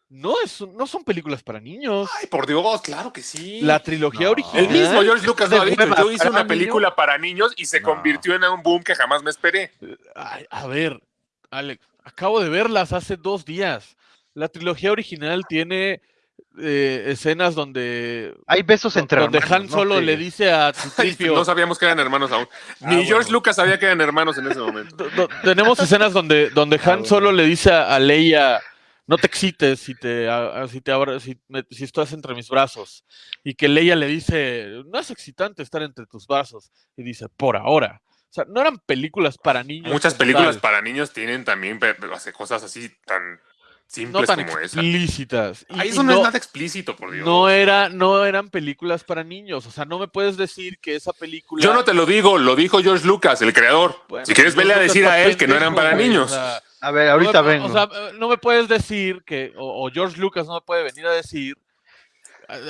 no, es, no son películas para niños. ay, por Dios, claro que sí. La trilogía No. original. El mismo George Lucas lo ha dicho. Yo hice una película para niños y se No. convirtió en un boom que jamás me esperé. Ay, a ver, Alex, acabo de verlas hace dos días. La trilogía original tiene eh, escenas donde, Hay besos entre donde hermanos, Han ¿no? Solo Sí. le dice a Ay, Citripio. No sabíamos que eran hermanos aún. Ni Ah, George bueno. Lucas sabía que eran hermanos en ese momento. Do- do- tenemos escenas donde, donde Han bueno. solo le dice a, a Leia, no te excites si te, a- a- si, te abra- si, me- si estás entre mis brazos. Y que Leia le dice, no es excitante estar entre tus brazos. Y dice, por ahora. O sea, no eran películas para niños. Muchas películas tal. para niños tienen también pe- pe- hace cosas así tan simples no tan como esa. explícitas. Y- y eso no, es nada explícito, por Dios. no era, no eran películas para niños. O sea, no me puedes decir que esa película. Yo no te lo digo, lo dijo George Lucas, el creador. Bueno, si quieres, vele a decir a él que no eran para güey, niños. o sea, A ver, no ahorita me- vengo. O sea, no me puedes decir que, o, o George Lucas no me puede venir a decir,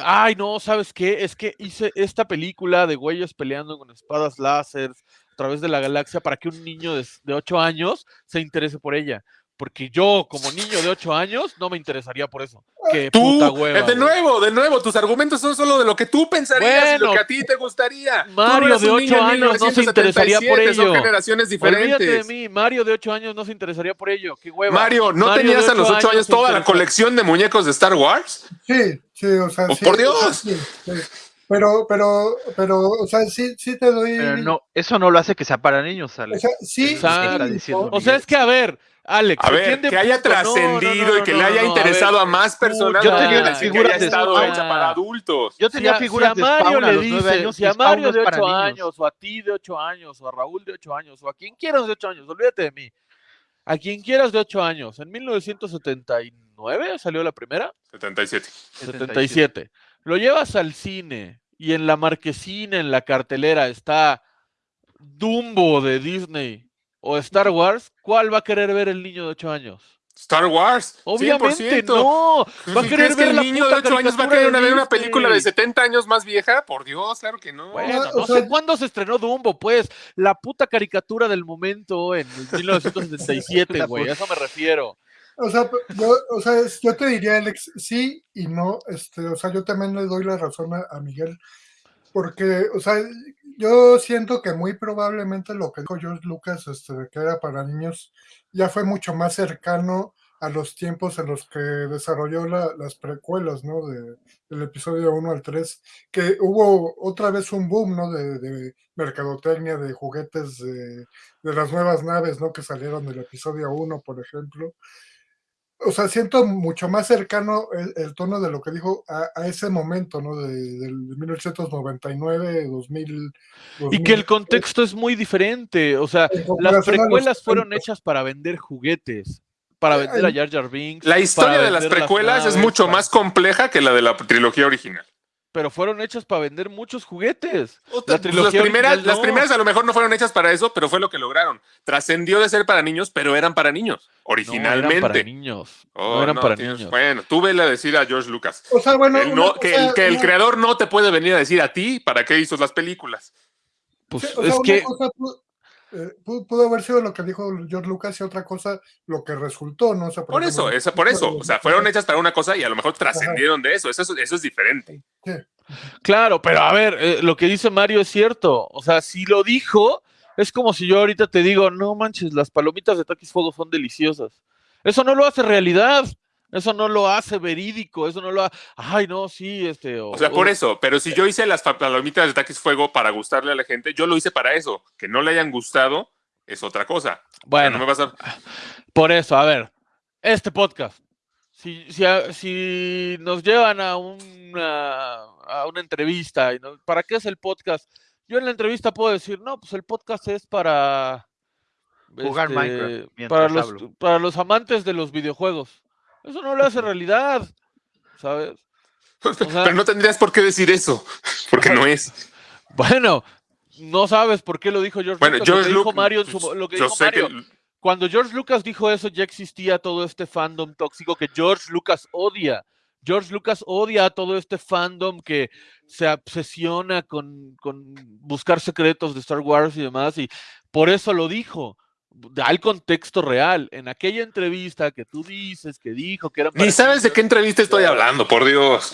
ay, no, ¿sabes qué? Es que hice esta película de güeyes peleando con espadas láser a través de la galaxia para que un niño de, de 8 años se interese por ella. Porque yo, como niño de 8 años, no me interesaría por eso. Qué Tú, puta hueva. eh, de güey. nuevo, de nuevo, tus argumentos son solo de lo que tú pensarías y lo Bueno, que a ti te gustaría. Mario de un ocho niño en años no se interesaría por 1977, Son ello. generaciones Olvídate de diferentes. mí, Mario de 8 años no se interesaría por ello. Qué hueva. Mario, ¿no Mario de tenías a los 8 años toda la colección de muñecos de Star Wars? Sí, sí, o sea, ¡Oh, sí, por Dios! sí, sí. Pero, pero, pero, o sea, sí, sí te doy. Pero no, eso no lo hace que sea para niños, o Alex. sea, sí, sí. O sea, es que a ver, Alex, A ver, que haya punto. No, no, no, trascendido y que no, le haya no, interesado a, ver, más personas. Yo tenía que figuras haya de estado Spawn. hecha para adultos. Yo Si tenía a, si figuras a de Mario Spawn a le los nueve dices, años si y a Mario de para 8 niños. años, o a ti de 8 años, o a Raúl de 8 años, o a quien quieras de 8 años, olvídate de mí. A quien quieras de 8 años, en 1979 salió la primera, 77. 77. Lo llevas al cine y en la marquesina, en la cartelera, está Dumbo de Disney o Star Wars, ¿cuál va a querer ver el niño de 8 años? Star Wars. Obviamente 100%. no. Va a ¿Y querer ¿Crees que ver el la niño de puta 8 años va a querer ver una película de 70 años más vieja? Por Dios, claro que no. Bueno, o no sea- sé cuándo se estrenó Dumbo, pues. La puta caricatura del momento en 1977, La güey. A eso me refiero. O sea, yo, o sea, es- yo te diría, Alex, sí y no. Este, o sea, yo también le doy la razón a, a Miguel. Porque, o sea, yo siento que muy probablemente lo que dijo George Lucas, este, que era para niños, ya fue mucho más cercano a los tiempos en los que desarrolló la- las precuelas, ¿no? De, del episodio 1 al 3, que hubo otra vez un boom, ¿no? De, de mercadotecnia, de juguetes, de, de las nuevas naves, ¿no? Que salieron del episodio 1, por ejemplo. O sea, siento mucho más cercano el, el tono de lo que dijo a, a ese momento, ¿no? De, del 1999, 2000. Y que el contexto es muy diferente. O sea, las precuelas fueron 70. hechas para vender juguetes. Para vender a Jar Jar Binks. La historia de las precuelas es naves, mucho para- más compleja que la de la trilogía original. Pero fueron hechas para vender muchos juguetes. Pues La las, primeras, las no. primeras a lo mejor no fueron hechas para eso, pero fue lo que lograron. Trascendió de ser para niños, pero eran para niños, No, originalmente. eran para niños. Oh, no eran no, para tienes- niños. Bueno, tú vele a decir a George Lucas. O sea, bueno, no- que el, que creador no te puede venir a decir a ti para qué hizo las películas. Pues Sí, o es sea, una que. cosa eh, pu- pudo haber sido lo que dijo George Lucas y otra cosa lo que resultó, ¿no? O sea, Por eso, ejemplo, esa- por eso. O sea, fueron hechas para una cosa y a lo mejor trascendieron de eso. Eso, es- eso es diferente. Sí. Claro, pero a ver, eh, lo que dice Mario es cierto. O sea, si lo dijo, es como si yo ahorita te digo, no manches, las palomitas de Taquis Fuego son deliciosas. Eso no lo hace realidad. Eso no lo hace verídico. Eso no lo hace. Ay, no, sí, este. O sea, por eso. Pero si yo hice las pa- palomitas de taquis fuego para gustarle a la gente, yo lo hice para eso. Que no le hayan gustado es otra cosa. O sea, Bueno, no me vas a... por eso, a ver, este podcast. Si, si, a- si nos llevan a una, a una entrevista, y no- ¿para qué es el podcast? Yo en la entrevista puedo decir, no, pues el podcast es para Jugar este, Minecraft mientras para los, hablo. para los amantes de los videojuegos. Eso no lo hace realidad, ¿sabes? sea- Pero no tendrías por qué decir eso. Porque no es. Bueno, no sabes por qué lo dijo George Bueno, Lucas. George lo que dijo Lucas. Mario en su- lo que yo dijo sé Mario. que. Cuando George Lucas dijo eso, ya existía todo este fandom tóxico que George Lucas odia. George Lucas odia a todo este fandom que se obsesiona con, con buscar secretos de Star Wars y demás, y por eso lo dijo. Da el contexto real. En aquella entrevista que tú dices que dijo que era. Ni sabes de qué entrevista estoy hablando, por Dios.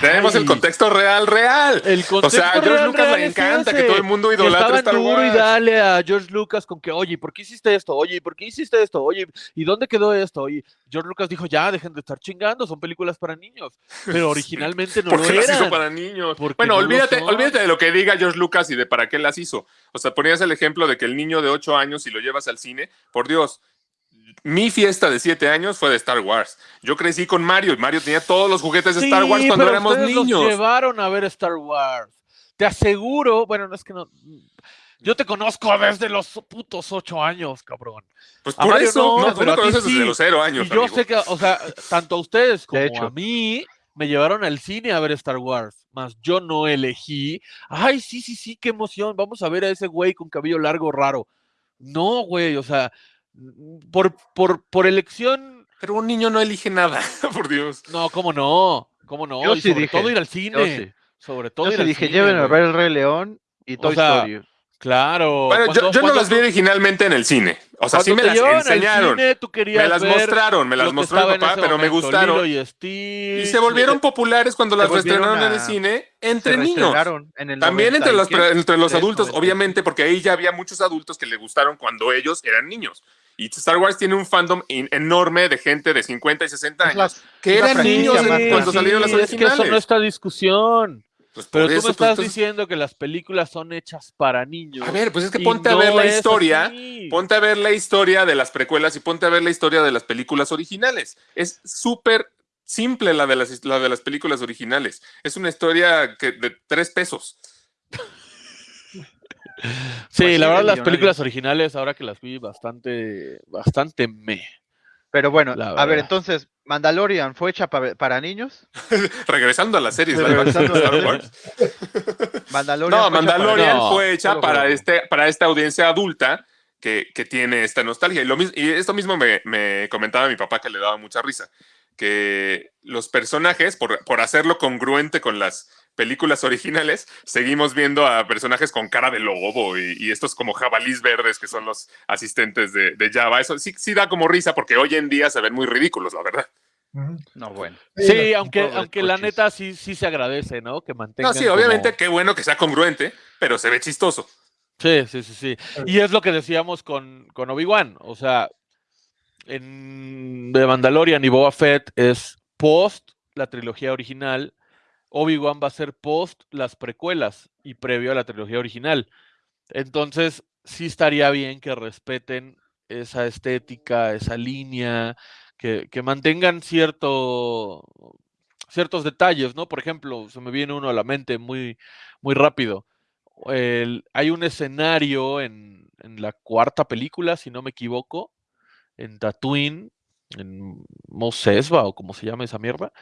Tenemos el contexto real, real. El contexto O sea, a George Lucas le encanta que todo el mundo estaban Star duro y dale a George Lucas con que, oye, ¿por qué hiciste esto? Oye, ¿por qué hiciste esto? Oye, ¿y dónde quedó esto? Oye, George Lucas dijo, ya, dejen de estar chingando, son películas para niños. Pero originalmente no lo porque las hizo eran. para niños. Bueno, no olvídate, olvídate de lo que diga George Lucas y de para qué las hizo. O sea, ponías el ejemplo de que el niño de 8 años, si lo llevas al cine, por Dios, mi fiesta de 7 años fue de Star Wars. Yo crecí con Mario y Mario tenía todos los juguetes de Star Wars cuando pero éramos ustedes los niños. llevaron a ver Star Wars. Te aseguro, bueno, no es que no. Yo te conozco desde los putos ocho años, cabrón. Pues por Mario eso, no, no, pero conoces sí. desde los cero años. Y yo amigo. sé que, o sea, tanto a ustedes como hecho. a mí me llevaron al cine a ver Star Wars, más yo no elegí. Ay, sí, sí, sí, qué emoción. Vamos a ver a ese güey con cabello largo raro. No, güey, o sea, por, por, por elección, Pero un niño no elige nada, por Dios. no, cómo no, cómo no. Yo y sí sobre dije, todo ir al Yo cine. sí. Sobre todo Yo ir sí al dije, cine, llévenme a ver El Rey León y Toy sea, Story. Claro. Bueno, yo, yo no las vi originalmente en el cine. O sea, sí me las enseñaron. cine, tú querías Me las ver mostraron, me las mostró mi papá, pero me momento, gustaron. Lilo y Stitch, Y se volvieron populares cuando las reestrenaron en el cine entre niños. en el También entre 90 y los, entre los adultos, 90 y obviamente, porque ahí ya había muchos adultos que le gustaron cuando ellos eran niños. Y Star Wars tiene un fandom in- enorme de gente de 50 y 60 Es años las- que es eran niños cuando salieron las sí, es que eso no originales. está discusión. Pues Pero tú eso, me pues, estás entonces- diciendo que las películas son hechas para niños. A ver, pues es que ponte a no ver la historia, así. ponte a ver la historia de las precuelas y ponte a ver la historia de las películas originales. Es súper simple la de, las, la de las películas originales. Es una historia que, de tres pesos. Sí, Pues la verdad de las películas originales, ahora que las vi, bastante, bastante me. Pero bueno, a ver, entonces, ¿Mandalorian fue hecha pa- para niños? Regresando a las series regresando a Star Wars. Mandalorian No, fue hecha para- Mandalorian No, fue hecha para, este, para esta audiencia adulta que, que tiene esta nostalgia. Y, lo, y esto mismo me, me comentaba mi papá que le daba mucha risa, que los personajes, por, por hacerlo congruente con las películas originales, seguimos viendo a personajes con cara de lobo y, y estos como jabalís verdes que son los asistentes de, de Java. Eso sí, sí da como risa porque hoy en día se ven muy ridículos, la verdad. No, bueno. Sí, aunque, aunque la neta sí, sí se agradece, ¿no? Que mantengan. No, sí, obviamente como- qué bueno que sea congruente, pero se ve chistoso. Sí, sí, sí, sí. Y es lo que decíamos con, con Obi-Wan. O sea, en The Mandalorian y Boba Fett es post la trilogía original. Obi-Wan va a ser post las precuelas y previo a la trilogía original. Entonces, sí estaría bien que respeten esa estética, esa línea, que, que mantengan cierto, ciertos detalles, ¿no? Por ejemplo, se me viene uno a la mente muy, muy rápido. Hay un escenario en, en la cuarta película, si no me equivoco, en Tatooine, en Mos o como se llama esa mierda,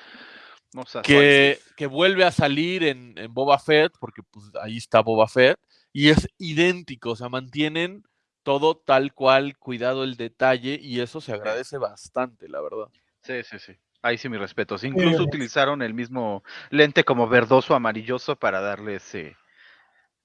Que, que vuelve a salir en, en Boba Fett, porque pues, ahí está Boba Fett, y es idéntico, o sea, mantienen todo tal cual, cuidado el detalle, y eso se agradece bastante, la verdad. Sí, sí, sí. Ahí sí, mis respetos. Incluso Eh, utilizaron el mismo lente como verdoso amarilloso para darle ese,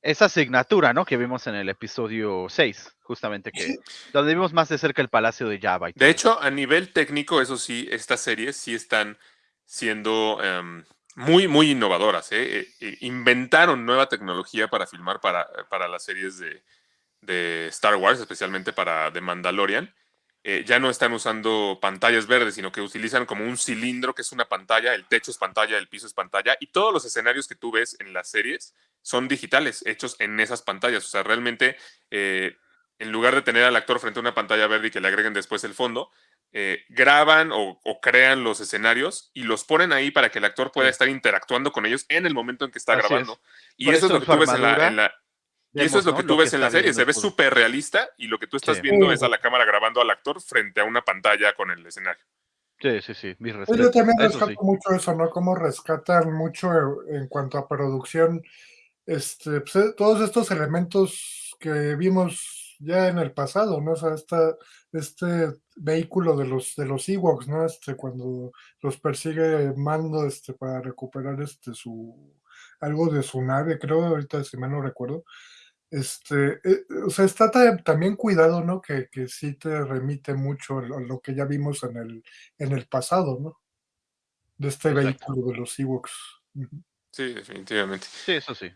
esa asignatura, ¿no? Que vimos en el episodio 6, justamente que donde vimos más de cerca el palacio de Java. y De hecho, a nivel técnico, eso sí, estas series sí están siendo em, muy, muy innovadoras. ¿eh? Eh, eh, inventaron nueva tecnología para filmar para, para las series de, Star Wars, especialmente para The Mandalorian. Ya no están usando pantallas verdes, sino que utilizan como un cilindro que es una pantalla, el techo es pantalla, el piso es pantalla, y todos los escenarios que tú ves en las series son digitales, hechos en esas pantallas. O sea, realmente, eh, en lugar de tener al actor frente a una pantalla verde y que le agreguen después el fondo, eh, graban o, o crean los escenarios y los ponen ahí para que el actor pueda Sí. estar interactuando con ellos en el momento en que está Así es. grabando. Y eso es lo que tú ves en la, armadura en la- y eso Vemos, es lo ¿no? que tú ves en la serie. Se ve súper realista y lo que tú estás Sí. viendo es a la cámara grabando al actor frente a una pantalla con el escenario. Sí, sí, sí, mis Pues respetos. yo también rescato sí. mucho eso, ¿no? Cómo rescatan mucho en cuanto a producción, este, pues, eh, todos estos elementos que vimos ya en el pasado, ¿no? O sea, esta, este vehículo de los, de los Ewoks, ¿no? Este, cuando los persigue Mando, este, para recuperar, este, su, algo de su nave, creo, ahorita si mal no recuerdo. Este, eh, o sea, está ta- también cuidado, ¿no? Que, que sí te remite mucho a lo, que ya vimos en el, en el pasado, ¿no? De este Exacto. vehículo de los Ewoks. Sí, definitivamente. Sí, eso sí.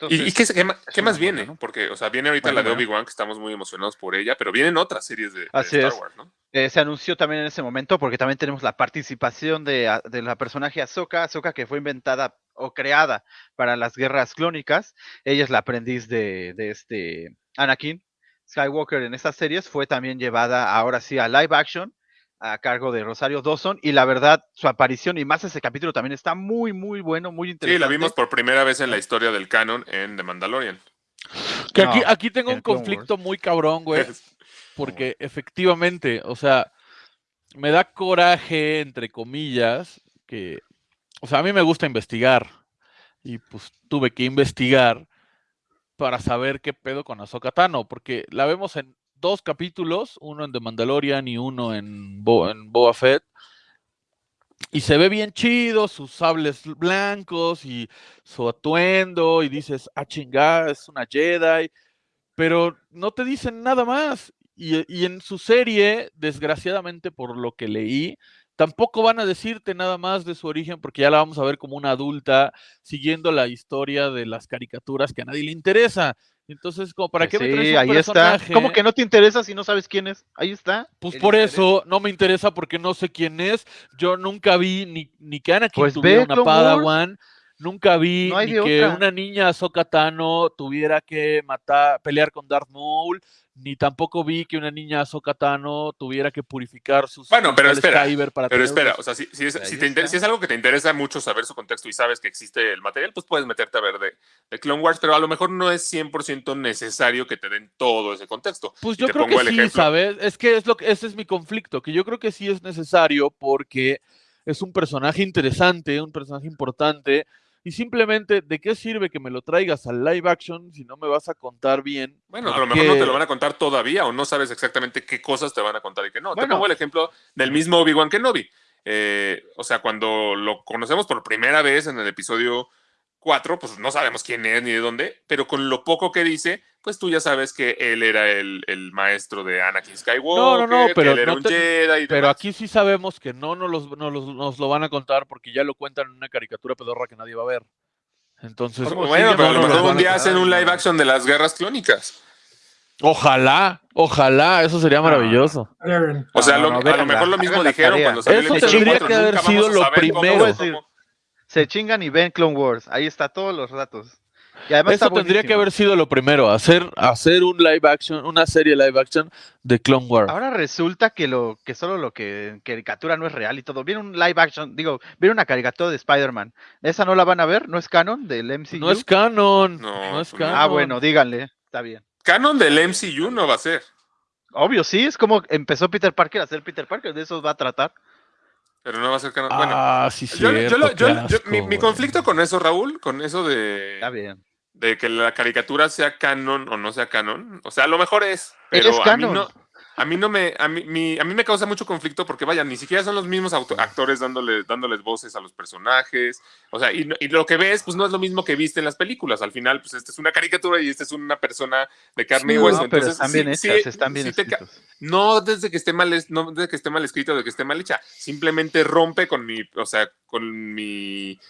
¿Y, Entonces, y qué, más buena, viene? ¿no? Porque, o sea, viene ahorita Bueno, la de. Obi-Wan, que estamos muy emocionados por ella, pero vienen otras series de, de Así Star es. Wars, ¿no? eh, se anunció también en ese momento porque también tenemos la participación de, a- de la personaje Ahsoka, Ahsoka que fue inventada o creada para las guerras clónicas. Ella es la aprendiz de, de este Anakin Skywalker en estas series. Fue también llevada ahora sí a live action a cargo de Rosario Dawson y la verdad su aparición y más ese capítulo también está muy muy bueno, muy Sí, interesante. la vimos por primera vez en la historia del canon en The Mandalorian. Que No, aquí, aquí tengo en un conflicto muy cabrón, güey. Porque efectivamente, o sea, me da coraje, entre comillas, que, o sea, a mí me gusta investigar y pues tuve que investigar para saber qué pedo con Ahsoka Tano, porque la vemos en dos capítulos, uno en The Mandalorian y uno en, Bo- en Boba Fett, y se ve bien chido, sus sables blancos y su atuendo, y dices, ah, chingada, es una Jedi, pero no te dicen nada más. Y, y en su serie, desgraciadamente por lo que leí, tampoco van a decirte nada más de su origen porque ya la vamos a ver como una adulta siguiendo la historia de las caricaturas que a nadie le interesa. Entonces, como para qué me traes sí, un ahí está. ¿Cómo que no te interesa si no sabes quién es? Ahí está. Pues el por interés. eso no me interesa porque no sé quién es. Yo nunca vi ni, ni que Anakin Pues tuviera ve una. Padawan. Nunca vi No ni que otra. una niña Ahsoka Tano tuviera que matar, pelear con Darth Maul, ni tampoco vi que una niña Ahsoka Tano tuviera que purificar sus Bueno, pero espera, para Pero espera, unos- o sea, si, si es, si te inter- si es algo que te interesa mucho saber su contexto y sabes que existe el material, pues puedes meterte a ver de, de Clone Wars, pero a lo mejor no es 100% necesario que te den todo ese contexto. Pues Y yo creo que sí, ejemplo. ¿sabes? Es que es lo que ese es mi conflicto, que yo creo que sí es necesario porque es un personaje interesante, un personaje importante y simplemente de qué sirve que me lo traigas al live action si no me vas a contar bien. Bueno, a lo mejor no te lo van a contar todavía o no sabes exactamente qué cosas te van a contar y qué no. te Bueno. pongo el ejemplo del mismo Obi-Wan Kenobi. Eh, o sea, cuando lo conocemos por primera vez en el episodio 4, pues no sabemos quién es ni de dónde, pero con lo poco que dice, pues tú ya sabes que él era el, el maestro de Anakin Skywalker, no, que pero él era no un te- Jedi y Pero demás. aquí sí sabemos que no nos, los, no los- nos lo van a contar porque ya lo cuentan en una caricatura pedorra que nadie va a ver. Entonces. Bueno, pero a no lo nos mejor un día hacen un no. live action de las guerras clónicas. ojalá, ojalá, eso sería maravilloso. O sea, No, lo- no, a lo mejor lo mismo dijeron cuando salió Eso el episodio tendría 4, que haber sido lo cómo- primero. cómo- Se chingan y ven Clone Wars. Ahí está todos los datos. Y además Eso tendría que haber sido lo primero, hacer, hacer un live action, una serie live action de Clone Wars. Ahora resulta que lo que solo lo que en caricatura no es real y todo. Viene un live action, digo, viene una caricatura de Spider-Man. ¿Esa no la van a ver? ¿No es canon del MCU? No es canon. No, No, es pues no. canon. ah, bueno, díganle. Está bien. Canon del MCU no va a ser. Obvio, sí, es como empezó Peter Parker a ser Peter Parker, de eso va a tratar. Pero no va a ser canon. bueno, Ah, sí, yo, yo cierto, lo- yo- qué yo- asco, mi, conflicto con eso, Raúl, con eso de, Está bien. de que la caricatura sea canon o no sea canon, o sea, a lo mejor es, pero Es a mí canon. no. A mí no me, a mí, mi- a mí me causa mucho conflicto porque vaya, ni siquiera son los mismos actores dándoles, dándoles voces a los personajes. O sea, y, no- y lo que ves, pues no es lo mismo que viste en las películas. Al final, pues esta es una caricatura y esta es una persona de carne y No, hueso. pero Entonces, están bien sí- hechas, están bien no desde que esté mal, es- no desde que esté mal escrito, de que esté mal hecha. Simplemente rompe con mi, o sea, con mi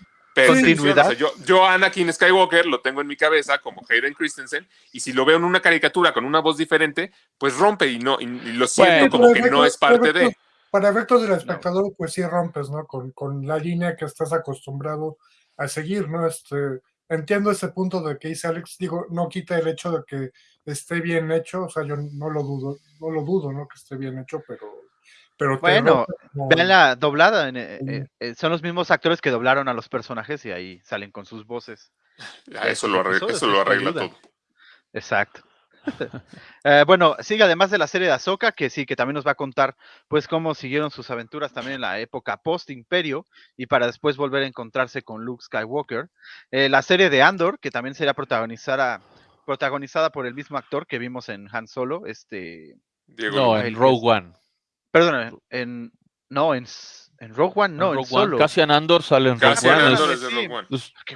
percepción. Continuidad. O sea, yo, Anakin Skywalker lo tengo en mi cabeza como Hayden Christensen y si lo veo en una caricatura con una voz diferente, pues rompe y no y, y lo siento Bueno, como que no es parte de. Para efectos del espectador, pues sí rompes, ¿no? Con, con la línea que estás acostumbrado a seguir, ¿no? Este, entiendo ese punto de que dice Alex, digo, no quita el hecho de que esté bien hecho, o sea, yo no lo dudo, no lo dudo, ¿no? Que esté bien hecho, pero... pero Bueno, como- Vean la doblada. en, eh, eh, eh, son los mismos actores que doblaron a los personajes y ahí salen con sus voces. Ah, eso, lo arregla, eso lo todo. Exacto. Eh, bueno, sigue además de la serie de Ahsoka, que sí, que también nos va a contar, pues, cómo siguieron sus aventuras también en la época post-imperio y para después volver a encontrarse con Luke Skywalker. Eh, la serie de Andor, que también será protagonizada, protagonizada por el mismo actor que vimos en Han Solo, este, Diego No, el Rogue es- One. Perdón, en, no, en, en Rogue One, no, en en, Rogue Solo. One. Cassian Andor sale en Rogue One. Andor es- de. Rogue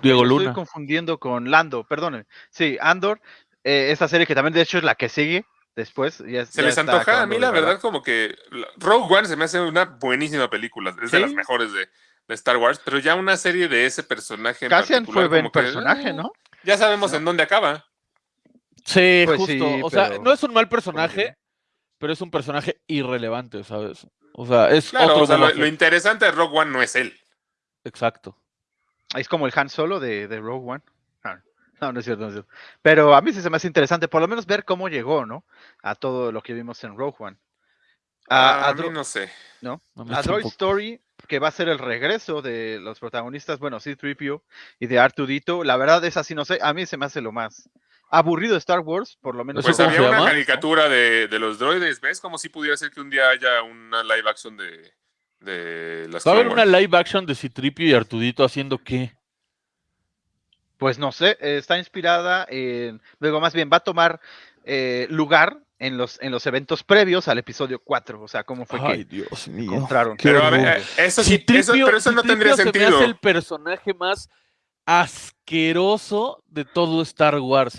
Diego Luna. Estoy confundiendo con Lando, perdónenme. Sí, Andor, eh, esta serie que también de hecho es la que sigue después. ya- Se ya les está antoja, a mí la verdad como que Rogue One se me hace una buenísima película, es de las mejores de, de Star Wars, pero ya una serie de ese personaje en Cassian fue buen que, personaje, eh, ¿no? Ya sabemos ¿No? en dónde acaba. Sí, Pues justo. sí, o sea, pero- no es un mal personaje, pero es un personaje irrelevante, ¿sabes? O sea, es Claro, otro o sea, lo, interesante de Rogue One no es él. Exacto. Es como el Han Solo de, de Rogue One. Ah, No, no es cierto, no es cierto. Pero a mí sí se me hace interesante, por lo menos ver cómo llegó, ¿no? A todo lo que vimos en Rogue One. A, a a mí no sé. ¿no? A Droid. Story, que va a ser el regreso de los protagonistas, bueno, C-3PO y de Artudito. La verdad es así, no sé, a mí se me hace lo más aburrido de Star Wars, por lo menos. Pues ¿Cómo había se una llama? caricatura de, de los droides, ¿ves? Como si pudiera ser que un día haya una live action de, de las ¿Va a haber una live action de Citripio y Artudito haciendo qué? Pues no sé, eh, está inspirada en. Luego, más bien, va a tomar eh, lugar en los, en los eventos previos al episodio 4. O sea, cómo fue Ay, que Dios mío. encontraron. Pero a ver, eh, eso sí, eso- pero eso no tendría se me sentido. hace el personaje más asqueroso de todo Star Wars.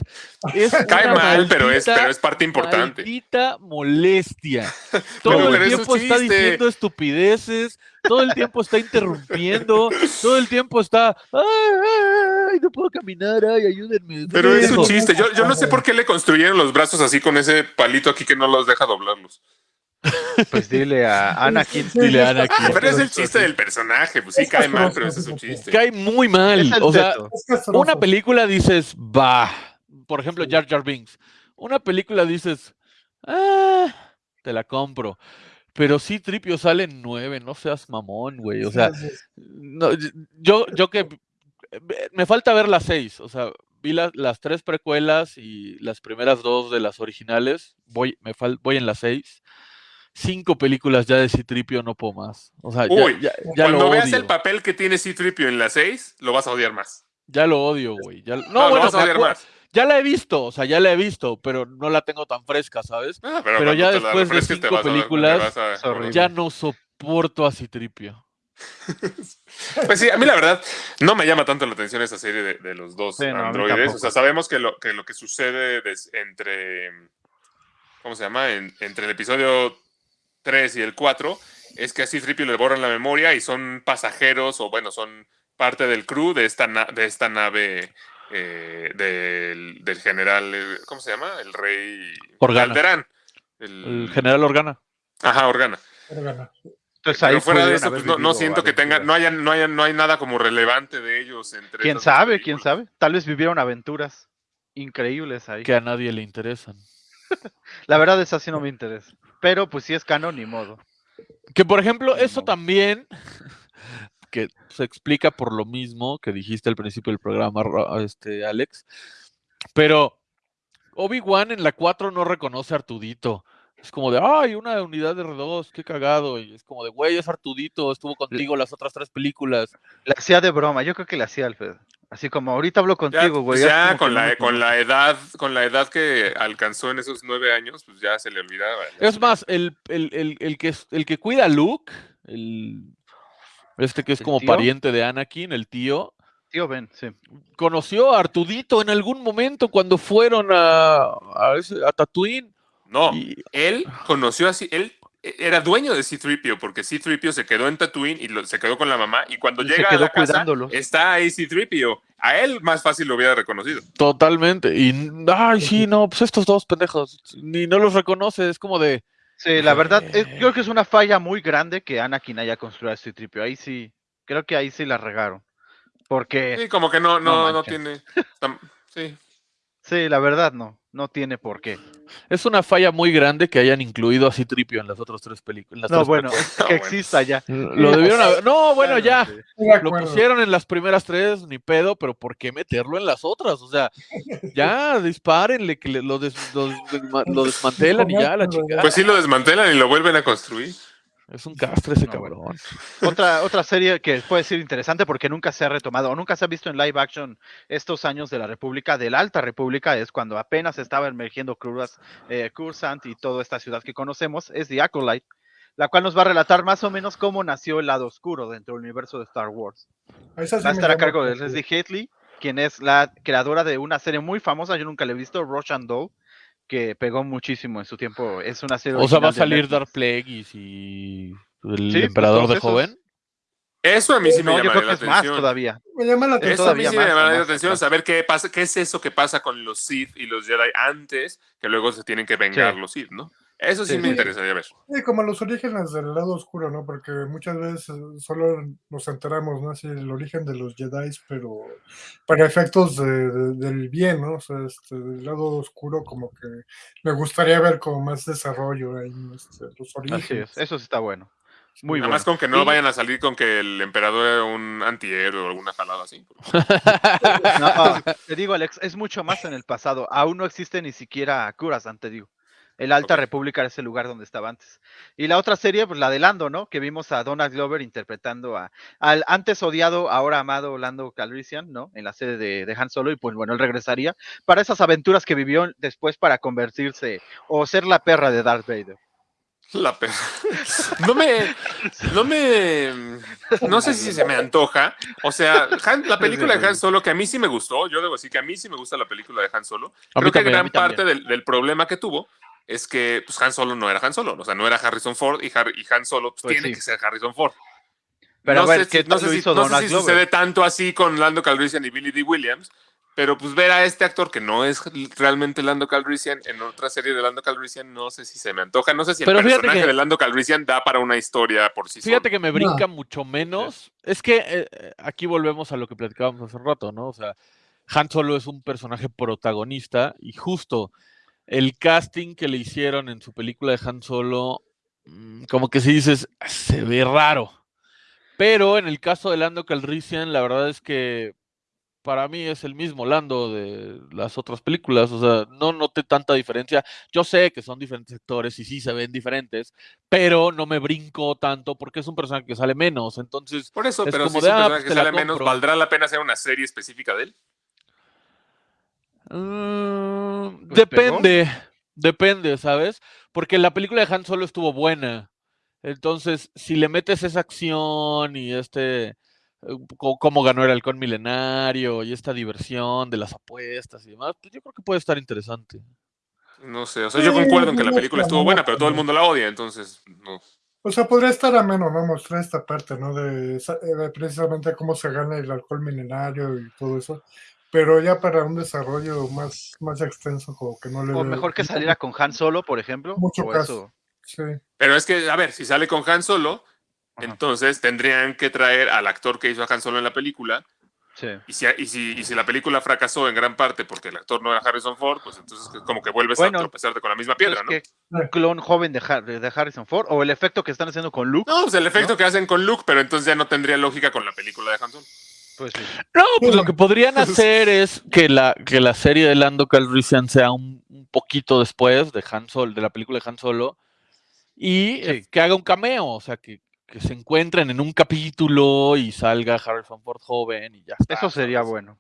Es Cae mal, pero es, pero es parte importante. Maldita molestia. Todo el tiempo está diciendo estupideces, todo el tiempo está interrumpiendo, todo el tiempo está, ay, no puedo caminar, ay, ayúdenme. Pero es Dejo". un chiste. Yo, yo no sé por qué le construyeron los brazos así con ese palito aquí que no los deja doblarlos. Pues dile a Anakin. Dile a Anakin. Ah, pero es el chiste del personaje. Pues sí, Es cae mal, pero ese es su es chiste. Cae muy mal. O sea, una película dices, va. Por ejemplo, Jar Jar Binks. Una película dices, ah, te la compro. Pero sí, Tripio sale en nueve, no seas mamón, güey. O sea, no, yo, yo que me falta ver las seis. O sea, vi la- las tres precuelas y las primeras dos de las originales. Voy, me fal- voy en las seis. Cinco películas ya de Citripio, no puedo más. O sea, Uy, ya, Cuando veas odio. el papel que tiene C-Tripio en la 6, lo vas a odiar más. Ya lo odio, güey. ya- No, No, bueno, vas a odiar más. ya la he visto, o sea, ya la he visto, pero no la tengo tan fresca, ¿sabes? Ah, Pero ya después de cinco películas, a-. Ya no soporto a Citripio. Pues sí, a mí la verdad no me llama tanto la atención esa serie de, de los dos Sí, no, androides. O sea, sabemos que lo que, lo que sucede des- entre. ¿Cómo se llama? En- entre el episodio 3 y el 4 es que a C-3PO le borran la memoria y son pasajeros o, bueno, son parte del crew de esta, na- de esta nave eh, del, del general. ¿Cómo se llama? El rey. Organa. Alderaan. El El, general Organa. Ahí Organa. pero gana. Entonces, ahí Pero fuera de eso, pues, no, no siento que tenga, aventuras. no haya, no haya, no hay nada como relevante de ellos entre. ¿Quién sabe? ¿Quién sabe? Tal vez vivieron aventuras increíbles ahí. Que a nadie le interesan. La verdad es así no me interesa. Pero pues si es canon, ni modo. Que por ejemplo, Ni eso modo. también, que se explica por lo mismo que dijiste al principio del programa, Ro- este, Alex. Pero Obi-Wan en la 4 no reconoce a Artudito. Es como de, ay, una unidad de R2, qué cagado. Y es como de, güey, es Artudito, estuvo contigo las otras tres películas. Le hacía de broma, yo creo que le hacía Alfred. Así como ahorita hablo Ya, contigo, güey. pues ya como que con la, con la edad, con la edad que alcanzó en esos nueve años, pues ya se le olvidaba. ya Es más, el, el, el, el que, es- el que cuida a Luke, el, este que es ¿El como tío? pariente de Anakin, el tío, Tío Ben, sí. conoció a Artudito en algún momento cuando fueron a, a, ese- a Tatooine. No, y- él conoció así, él era dueño de C-3PO porque C-3PO se quedó en Tatooine y lo- se quedó con la mamá y cuando Y llega a la casa está ahí C-3PO. A él más fácil lo hubiera reconocido. Totalmente. Y, ay, sí, no, pues estos dos pendejos, ni no los reconoce, es como de, Sí, la verdad, es- Güey. creo que es una falla muy grande que Anakin haya construido este tripio. Ahí sí, creo que ahí sí la regaron. Porque, Sí, como que no, no, no, tiene. tam- sí. Sí, la verdad no, no tiene por qué. es una falla muy grande que hayan incluido a Citripio en las otras tres películas. No, bueno, No, que bueno. exista ya. Lo debieron haber, no, bueno, ya. Lo pusieron en las primeras tres, ni pedo, pero ¿por qué meterlo en las otras? O sea, ya dispárenle, que le- lo, des- lo lo desmantelan y ya, la chingada. Pues sí lo desmantelan y lo vuelven a construir. Es un castre ese No, bueno. cabrón. Otra, otra serie que puede ser interesante porque nunca se ha retomado o nunca se ha visto en live action estos años de la República, de la Alta República, es cuando apenas estaba emergiendo Cruras, eh, Cursant y toda esta ciudad que conocemos, es The Acolyte, la cual nos va a relatar más o menos cómo nació el lado oscuro dentro del universo de Star Wars. Sí Va a estar a cargo de. Leslie Hatley, quien es la creadora de una serie muy famosa, yo nunca la he visto, Rush and Doe, que pegó muchísimo en su tiempo. Es una serie O sea, va a salir. Dark Plagueis y el Sí, emperador de esos. joven. Eso a mí sí me No, yo que la es más atención. todavía. Me llama la Eso Eso atención. a mí todavía sí me más, llamaría la más, atención, más. saber qué pasa, qué es eso que pasa con los Sith y los Jedi antes, que luego se tienen que vengar Sí. los Sith, ¿no? Eso sí, Sí, me interesaría ver. Sí, como los orígenes del lado oscuro, ¿no? Porque muchas veces solo nos enteramos, ¿no? Así el origen de los Jedi, pero para efectos de- de- del bien, ¿no? O sea, este, del lado oscuro como que me gustaría ver como más desarrollo ahí, este, los Así orígenes. es, eso sí está bueno. Muy Nada bueno. más con que no vayan a salir con que el emperador era un antihéroe o alguna jalada así. No, te digo, Alex, es mucho más en el pasado. Aún no existe ni siquiera Curasan, te digo. El Alta Ok. República era ese lugar donde estaba antes. Y la otra serie, pues la de Lando, ¿no? Que vimos a Donald Glover interpretando a, al antes odiado, ahora amado Lando Calrissian, ¿no? En la serie de, de Han Solo. Y pues bueno, él regresaría para esas aventuras que vivió después para convertirse o ser la perra de Darth Vader. La perra. No me. No me. No sé si se me antoja. O sea, Han- la película de Han Solo, que a mí sí me gustó, yo debo decir que a mí sí me gusta la película de Han Solo. Creo que también, gran parte del, del problema que tuvo es que pues, Han Solo no era Han Solo. O sea, no era Harrison Ford y, Har- y Han Solo pues, Pues tiene sí. que ser Harrison Ford. Pero no a ver, sé ¿qué si, no sé lo si- hizo no sé si Glover? sucede tanto así con Lando Calrissian y Billy D. Williams, pero pues ver a este actor que no es realmente Lando Calrissian en otra serie de Lando Calrissian, no sé si se me antoja, no sé si el Pero fíjate personaje que- de Lando Calrissian da para una historia por sí Fíjate solo. que me brinca mucho menos. Es que eh, eh, aquí volvemos a lo que platicábamos hace rato, ¿no? O sea, Han Solo es un personaje protagonista y justo el casting que le hicieron en su película de Han Solo, mm, como que si dices, se ve raro. Pero en el caso de Lando Calrissian, la verdad es que para mí es el mismo Lando de las otras películas. O sea, no noté tanta diferencia. Yo sé que son diferentes actores y sí se ven diferentes, pero no me brinco tanto porque es un personaje que sale menos. Entonces, Por eso, es pero como si es un ah, personaje pues que te la sale menos. ¿valdrá la pena hacer una serie específica de él? Mm, pegó. depende, depende, ¿sabes? Porque la película de Han Solo estuvo buena. Entonces, si le metes esa acción y este, eh, cómo ganó el halcón milenario y esta diversión de las apuestas y demás, pues yo creo que puede estar interesante. No sé, o sea, yo concuerdo en que la película estuvo buena, pero todo el mundo la odia, entonces no. O sea, podría estar ameno, ¿no? Mostrar esta parte, ¿no? De, eh, de precisamente cómo se gana el alcohol milenario y todo eso. Pero ya para un desarrollo más, más extenso, como que no le O mejor que saliera con Han Solo, por ejemplo. Mucho o caso. eso. Sí. Pero es que, a ver, si sale con Han Solo, Ajá. entonces tendrían que traer al actor que hizo a Han Solo en la película. Sí. Y si, y, si, y si la película fracasó en gran parte porque el actor no era Harrison Ford, pues entonces como que vuelves Bueno, a tropezarte con la misma piedra, es ¿no? que un clon joven de, Har- de Harrison Ford o el efecto que están haciendo con Luke, No, pues el efecto ¿No? que hacen con Luke, pero entonces ya no tendría lógica con la película de Han Solo. Pues sí. No, pues lo que podrían hacer es que la, que la serie de Lando Calrissian sea un, un poquito después de Han Solo, de la película de Han Solo, y eh, Sí. que haga un cameo, o sea, que, que se encuentren en un capítulo y salga Harrison Ford joven y ya está. Eso sería ¿sabes? bueno.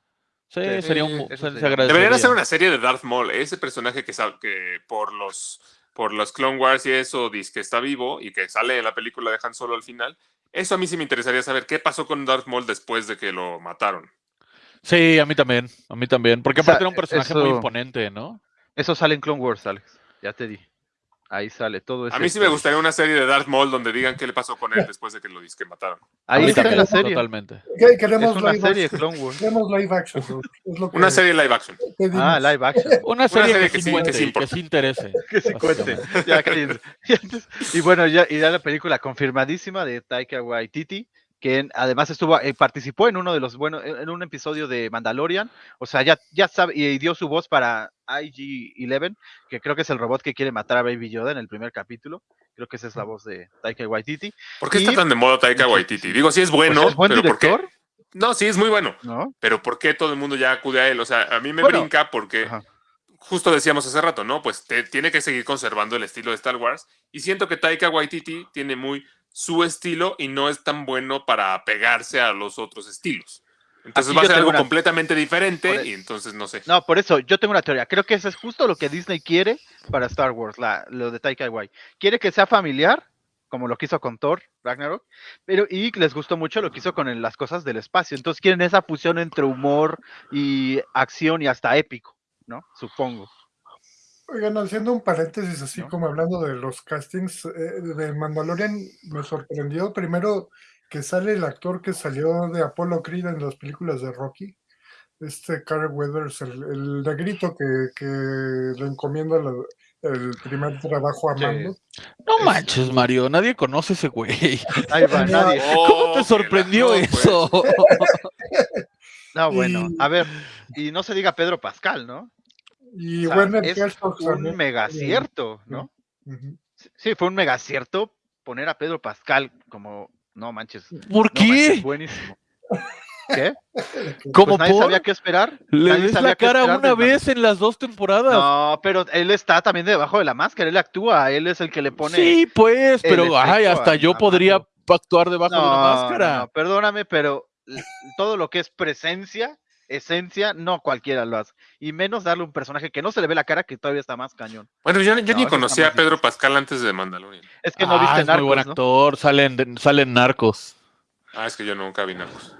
Sí, Sí, sería un se-. Deberían hacer una serie de Darth Maul, ese personaje que, sal- que por los por los Clone Wars y eso dice que está vivo y que sale en la película de Han Solo al final. Eso a mí sí me interesaría saber qué pasó con Darth Maul después de que lo mataron. Sí, a mí también, a mí también, porque O sea, aparte era un personaje muy imponente, ¿no? Eso sale en Clone Wars, Alex. Ya te di. Ahí sale todo eso. A mí sí me gustaría una serie de Darth Maul donde digan qué le pasó con él después de que lo disque mataron. Ahí está la serie. Totalmente. Que- Queremos Es una live serie de action. Clone Wars. Queremos live action. bro. Es lo que Una serie live action. Ah, live action. Una serie, serie que, que sí sí- cuente que sí que sí interese. que se cuente. Ya, que- y bueno, ya, y ya la película confirmadísima de Taika Waititi, que además estuvo, eh, participó en uno de los buenos, en un episodio de Mandalorian, o sea, ya, ya sabe, y dio su voz para IG-11, que creo que es el robot que quiere matar a Baby Yoda en el primer capítulo. Creo que esa es la voz de Taika Waititi. ¿Por qué Y- está tan de moda Taika Waititi? Digo, sí es bueno, Pues es buen pero ¿por qué? director, No, sí es muy bueno. ¿no? Pero ¿por qué todo el mundo ya acude a él? O sea, a mí me Bueno, brinca porque Ajá. justo decíamos hace rato, ¿no? Pues te- tiene que seguir conservando el estilo de Star Wars. Y siento que Taika Waititi tiene muy su estilo y no es tan bueno para apegarse a los otros estilos. Entonces Aquí va a ser algo una- completamente diferente e- y entonces no sé. No, por eso, yo tengo una teoría. Creo que eso es justo lo que Disney quiere para Star Wars, la, lo de Taika Waititi. Quiere que sea familiar, como lo quiso con Thor, Ragnarok, pero y les gustó mucho lo que hizo con el- las cosas del espacio. Entonces quieren esa fusión entre humor y acción y hasta épico, ¿no? Supongo. Oigan, haciendo un paréntesis así ¿No? como hablando de los castings eh, de Mandalorian, me sorprendió primero que sale el actor que salió de Apollo Creed en las películas de Rocky, este Carl Weathers, el, el negrito que, que le encomienda la- el primer trabajo a Sí. Mando. No Es- manches, Mario, nadie conoce ese güey. Ahí va, nadie. ¿Cómo Oh, te que sorprendió pues. eso? No, bueno, Y- a ver, y no se diga Pedro Pascal, ¿no? Y O sea, Werner es Herzog un también. mega acierto, ¿no? Sí, fue un mega acierto poner a Pedro Pascal como, no manches, ¿Por no manches, qué? buenísimo. ¿Qué? ¿Cómo Pues nadie por? sabía qué esperar. Le ves la cara una vez en las dos temporadas. No, pero él está también debajo de la máscara, él actúa, él es el que le pone. sí, pues, pero ay, hasta yo podría actuar debajo de una máscara. no, perdóname, pero todo lo que es presencia, esencia, no cualquiera lo hace. Y menos darle un personaje que no se le ve la cara, que todavía está más cañón. Bueno, yo, yo No, ni conocía a Pedro difícil. Pascal antes de Mandalorian. Es que no Ah, viste es muy buen actor, salen, salen narcos. Ah, es que yo nunca vi Narcos.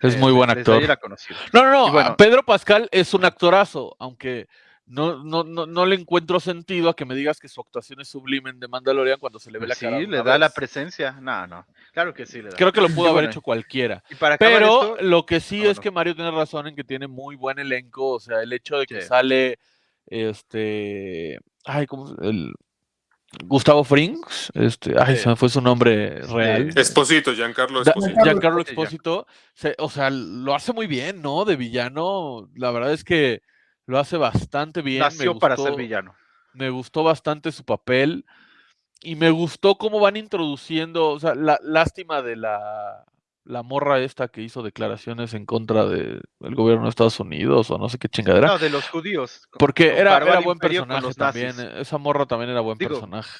Es Eh, muy buen desde actor. ahí era conocido. No, no, no. Bueno- Pedro Pascal es un actorazo, aunque no, no, no, no le encuentro sentido a que me digas que su actuación es sublime en The Mandalorian cuando se le ve la Pues sí, cara. le una da la presencia. No, no. Claro que sí le da. Creo que lo pudo haber bueno, hecho cualquiera. Y para acabar Pero esto, lo que sí es bueno. que Mario tiene razón en que tiene muy buen elenco. O sea, el hecho de que Sí. sale este. Ay, ¿cómo se- el Gustavo Frings, este, ay, Sí. se me fue su nombre real. Esposito, Giancarlo Da- Esposito. Giancarlo Sí, se- o sea, lo hace muy bien, ¿no? De villano, la verdad es que lo hace bastante bien. me nació para ser villano. me gustó bastante su papel y me gustó cómo van introduciendo, o sea, la lástima de la, la morra esta que hizo declaraciones en contra del gobierno de Estados Unidos o no sé qué chingadera, No, de los judíos. porque era, era buen personaje también, eh, esa morra también era buen Digo, personaje.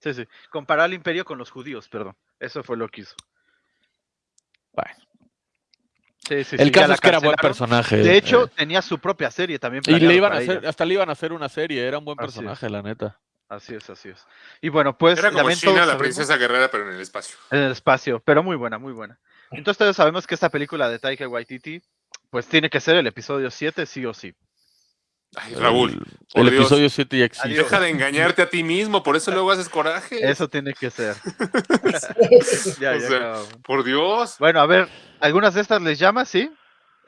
Sí, sí. Comparar al imperio con los judíos, perdón. Eso fue lo que hizo. Bueno, Sí, sí, el sí, caso es que era buen personaje. De hecho, eh, tenía su propia serie también. y le iban a hacer, hasta le iban a hacer una serie, era un buen Así es. personaje, la neta. Así es, así es. Y bueno, pues Era como China, la princesa guerrera, pero en el espacio. en el espacio, pero muy buena, muy buena. Entonces todos sabemos que esta película de Taika Waititi, pues tiene que ser el episodio 7 sí o sí. Ay, Raúl, El, episodio 7 ya existe. Deja de engañarte a ti mismo, por eso luego haces coraje. Eso tiene que ser. ya, O ya sea, acabamos. Por Dios. Bueno, a ver, ¿algunas de estas les llama? ¿Sí?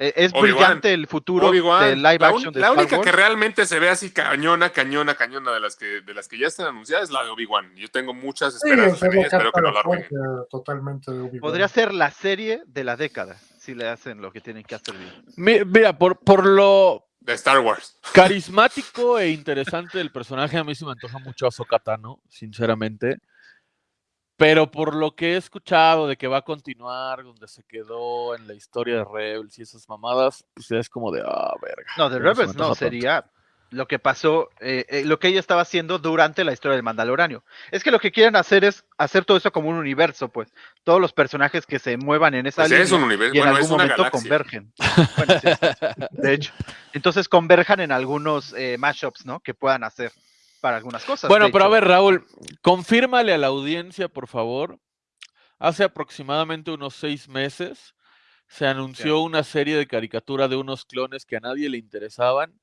Eh, ¿Es brillante el futuro de live la, un- action de la Star única Wars? que realmente se ve así cañona, cañona, cañona de las que, de las que ya están anunciadas es la de Obi-Wan. Yo tengo muchas Sí, esperanzas en ella, espero que no la arruinen. totalmente de Obi-Wan. Podría ser la serie de la década, si le hacen lo que tienen que hacer bien. Mi- Mira, por, por lo De Star Wars. carismático e interesante del personaje, a mí se me antoja mucho a Tano, sinceramente. Pero por lo que he escuchado de que va a continuar donde se quedó en la historia de Rebels y esas mamadas, pues ya es como de, ah, verga. No, de Rebels no, tanto. sería lo que pasó, eh, eh, lo que ella estaba haciendo durante la historia del Mandaloriano. Es que lo que quieren hacer es hacer todo eso como un universo, pues. Todos los personajes que se muevan en esa Pues línea es un universo, y en bueno, algún es una momento galaxia. convergen. Bueno, sí, de hecho. Entonces converjan en algunos eh, mashups, ¿no? Que puedan hacer para algunas cosas. Bueno, pero a ver, Raúl, confírmale a la audiencia, por favor. Hace aproximadamente unos seis meses se anunció una serie de caricatura de unos clones que a nadie le interesaban.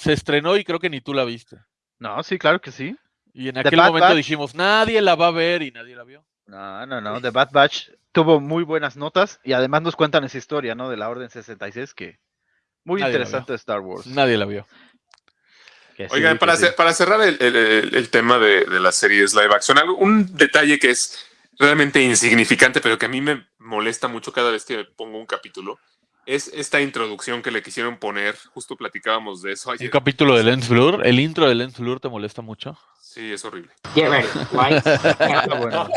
Se estrenó y creo que ni tú la viste. No, sí, claro que sí. Y en aquel momento Batch. dijimos, nadie la va a ver y nadie la vio. No, no, no. The Bad Batch tuvo muy buenas notas y además nos cuentan esa historia, ¿no? De la Orden 66 que muy Nadie interesante de Star Wars. Nadie la vio. Que Oigan, para, sí. para cerrar el, el- el- el tema de, de las series live action, algo- un detalle que es realmente insignificante, pero que a mí me molesta mucho cada vez que pongo un capítulo, es esta introducción que le quisieron poner. Justo platicábamos de eso El capítulo de Lens Blur, el intro de Lens Blur te molesta mucho. Sí, es horrible. Get ready.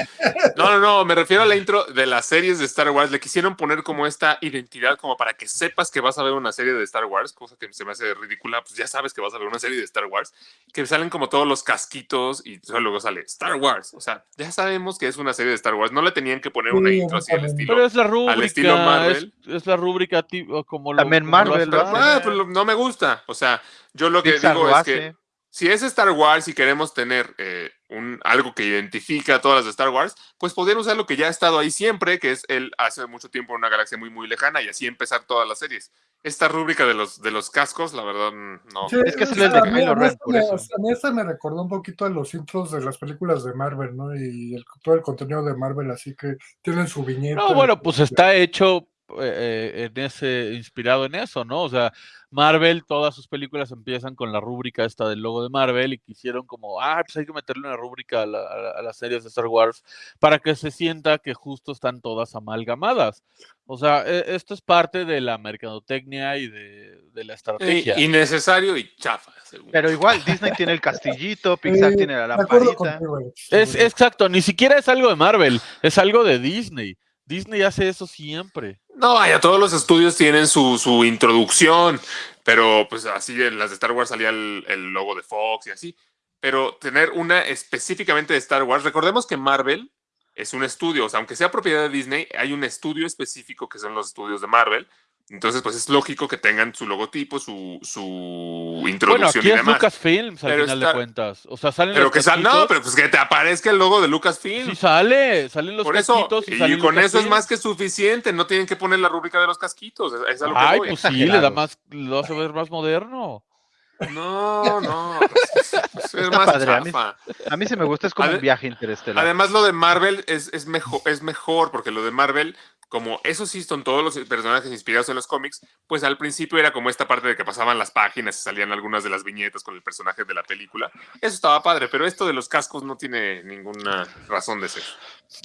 No, no, no, me refiero a la intro de las series de Star Wars. Le quisieron poner como esta identidad, como para que sepas que vas a ver una serie de Star Wars, cosa que se me hace ridícula. Pues ya sabes que vas a ver una serie de Star Wars, que salen como todos los casquitos y luego sale Star Wars. O sea, ya sabemos que es una serie de Star Wars. No le tenían que poner una Sí, intro así al estilo. Pero es la rúbrica. estilo Marvel. Es, es la rúbrica como lo- También como lo Marvel lo hace. Ah, pues lo- no me gusta. O sea, yo lo que Pixar digo lo es que. Si es Star Wars y queremos tener eh, un, algo que identifica a todas las de Star Wars, pues podrían usar lo que ya ha estado ahí siempre, que es el hace mucho tiempo en una galaxia muy, muy lejana y así empezar todas las series. Esta rúbrica de los, de los cascos, la verdad, mm, no. Sí, Es que es el de Kylo a mí Ren, esta por me- eso. A mí esta me recordó un poquito a los intros de las películas de Marvel, ¿no? Y el- todo el contenido de Marvel, así que tienen su viñeta. No, bueno, pues está hecho eh, en ese, inspirado en eso, ¿no? O sea, Marvel, todas sus películas empiezan con la rúbrica esta del logo de Marvel y quisieron como, ah, pues hay que meterle una rúbrica a, la- a la- a las series de Star Wars para que se sienta que justo están todas amalgamadas. O sea, e- esto es parte de la mercadotecnia y de, de la estrategia. Eh, innecesario y chafa. según. Pero igual, Disney tiene el castillito, Pixar Eh, tiene la lamparita. contigo. Es exacto, ni siquiera es algo de Marvel, es algo de Disney. Disney hace eso siempre. No, vaya, todos los estudios tienen su, su introducción, pero pues así en las de Star Wars salía el, el logo de Fox y así. Pero tener una específicamente de Star Wars, recordemos que Marvel es un estudio, o sea, aunque sea propiedad de Disney, hay un estudio específico que son los estudios de Marvel. Entonces, pues es lógico que tengan su logotipo, su, su Bueno, introducción aquí y es demás. Lucasfilms al Pero final está- de cuentas. O sea, salen Pero los que sal, no, pero pues que te aparezca el logo de Lucasfilm. Sí sale, salen los Por eso, casquitos y, y salen con eso es más que suficiente, no tienen que poner la rúbrica de los casquitos, es, es a lo que Ay, voy. pues sí, le da más, lo hace ver más moderno. No, no, es, es Está más padre, a mí- chafa. A mí se me gusta, es como Ade- un viaje interestelar. Además, lo de Marvel es, es, mejor, es mejor, porque lo de Marvel, como esos sí son todos los personajes inspirados en los cómics, pues al principio era como esta parte de que pasaban las páginas y salían algunas de las viñetas con el personaje de la película. Eso estaba padre, pero esto de los cascos no tiene ninguna razón de ser.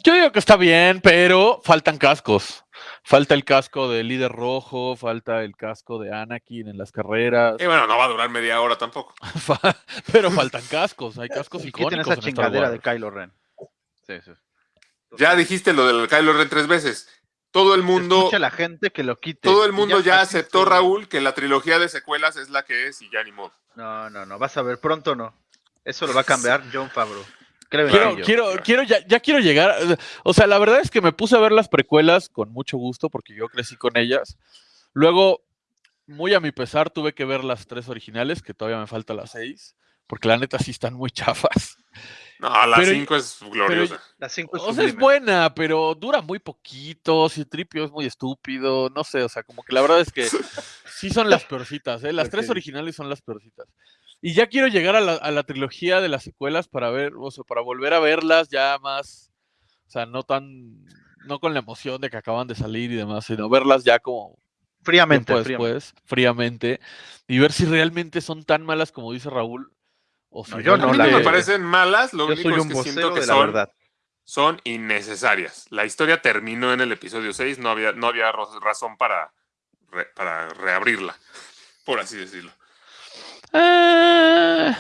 Yo digo que está bien, pero faltan cascos. Falta el casco del líder rojo, falta el casco de Anakin en las carreras. Y bueno, no va a durar media hora tampoco. Pero faltan cascos, hay cascos y quiten icónicos esa en Star chingadera de. Kylo Ren. Sí, sí. Ya dijiste lo del Kylo Ren tres veces. Todo el mundo, Escucha a la gente que lo quite. todo el mundo ya aceptó. Raúl, que la trilogía de secuelas es la que es y ya ni modo. No, no, no, vas a ver, pronto no. Eso lo va a cambiar John Favreau. Créeme Quiero, ello. quiero, quiero, ya, ya quiero llegar. O sea, la verdad es que me puse a ver las precuelas con mucho gusto porque yo crecí con ellas. Luego, muy a mi pesar, tuve que ver las tres originales, que todavía me falta las seis, porque la neta sí están muy chafas. No, la Pero- 5 es gloriosa. La 5 es O sea, es buena, pero dura muy poquito. Si Tripio es muy estúpido, no sé, o sea, como que la verdad es que sí son las peorcitas, ¿eh? Las tres Ok. originales son las peorcitas. Y ya quiero llegar a la, a la trilogía de las secuelas para ver, o sea, para volver a verlas ya más, o sea, no tan, no con la emoción de que acaban de salir y demás, sino verlas ya como Fríamente, después, fríamente, y ver si realmente son tan malas como dice Raúl. O si No, yo no, la me parecen malas, lo Yo único soy es un que siento que de la son, verdad. son innecesarias. La historia terminó en el episodio 6, no había, no había razón para, re- para reabrirla, por así decirlo. Eh,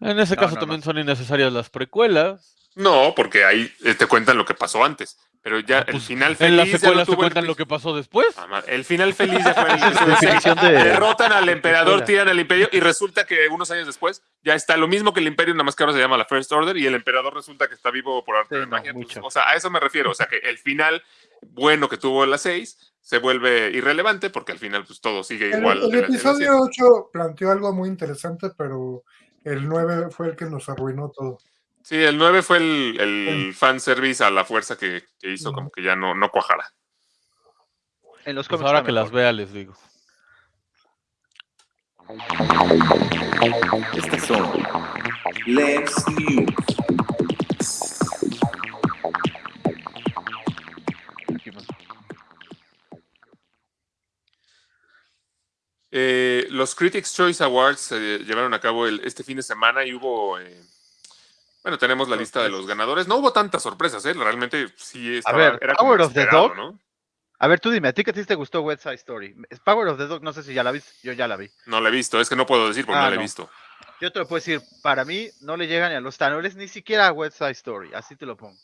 en ese No, caso no, también no. son innecesarias las precuelas. No, porque ahí eh, te cuentan lo que pasó antes, pero ya Ah, el pues, final feliz En las secuelas te el cuentan lo que pasó después. Ah, El final feliz ya fue el de- Derrotan al emperador, tiran al imperio y resulta que unos años después ya está lo mismo que el imperio, nada más que ahora se llama la First Order y el emperador resulta que está vivo por arte Sí, de no, magia. pues, o sea, a eso me refiero. O sea, que el final bueno que tuvo la 6 se vuelve irrelevante porque al final pues todo sigue igual. el episodio siete. 8 planteó algo muy interesante, pero el 9 fue el que nos arruinó todo. Sí, el 9 fue el, el fanservice a la fuerza que, que hizo como que ya no, no cuajara. En los Pues ahora que las vea les digo. Estas son Let's News. Eh, los Critics Choice Awards se llevaron a cabo el- este fin de semana y hubo. eh, bueno, tenemos la lista de los ganadores. No hubo tantas sorpresas, ¿eh? Realmente sí estaba, ver, era Power of the Dog. ¿no? A ver, tú dime, ¿a ti a ti te gustó West Side Story? Power of the Dog, no sé si ya la viste, yo ya la vi. No la he visto, es que no puedo decir porque Ah, no la he visto. Yo te lo puedo decir, para mí no le llega ni a los tanoles, ni siquiera a West Side Story, así te lo pongo.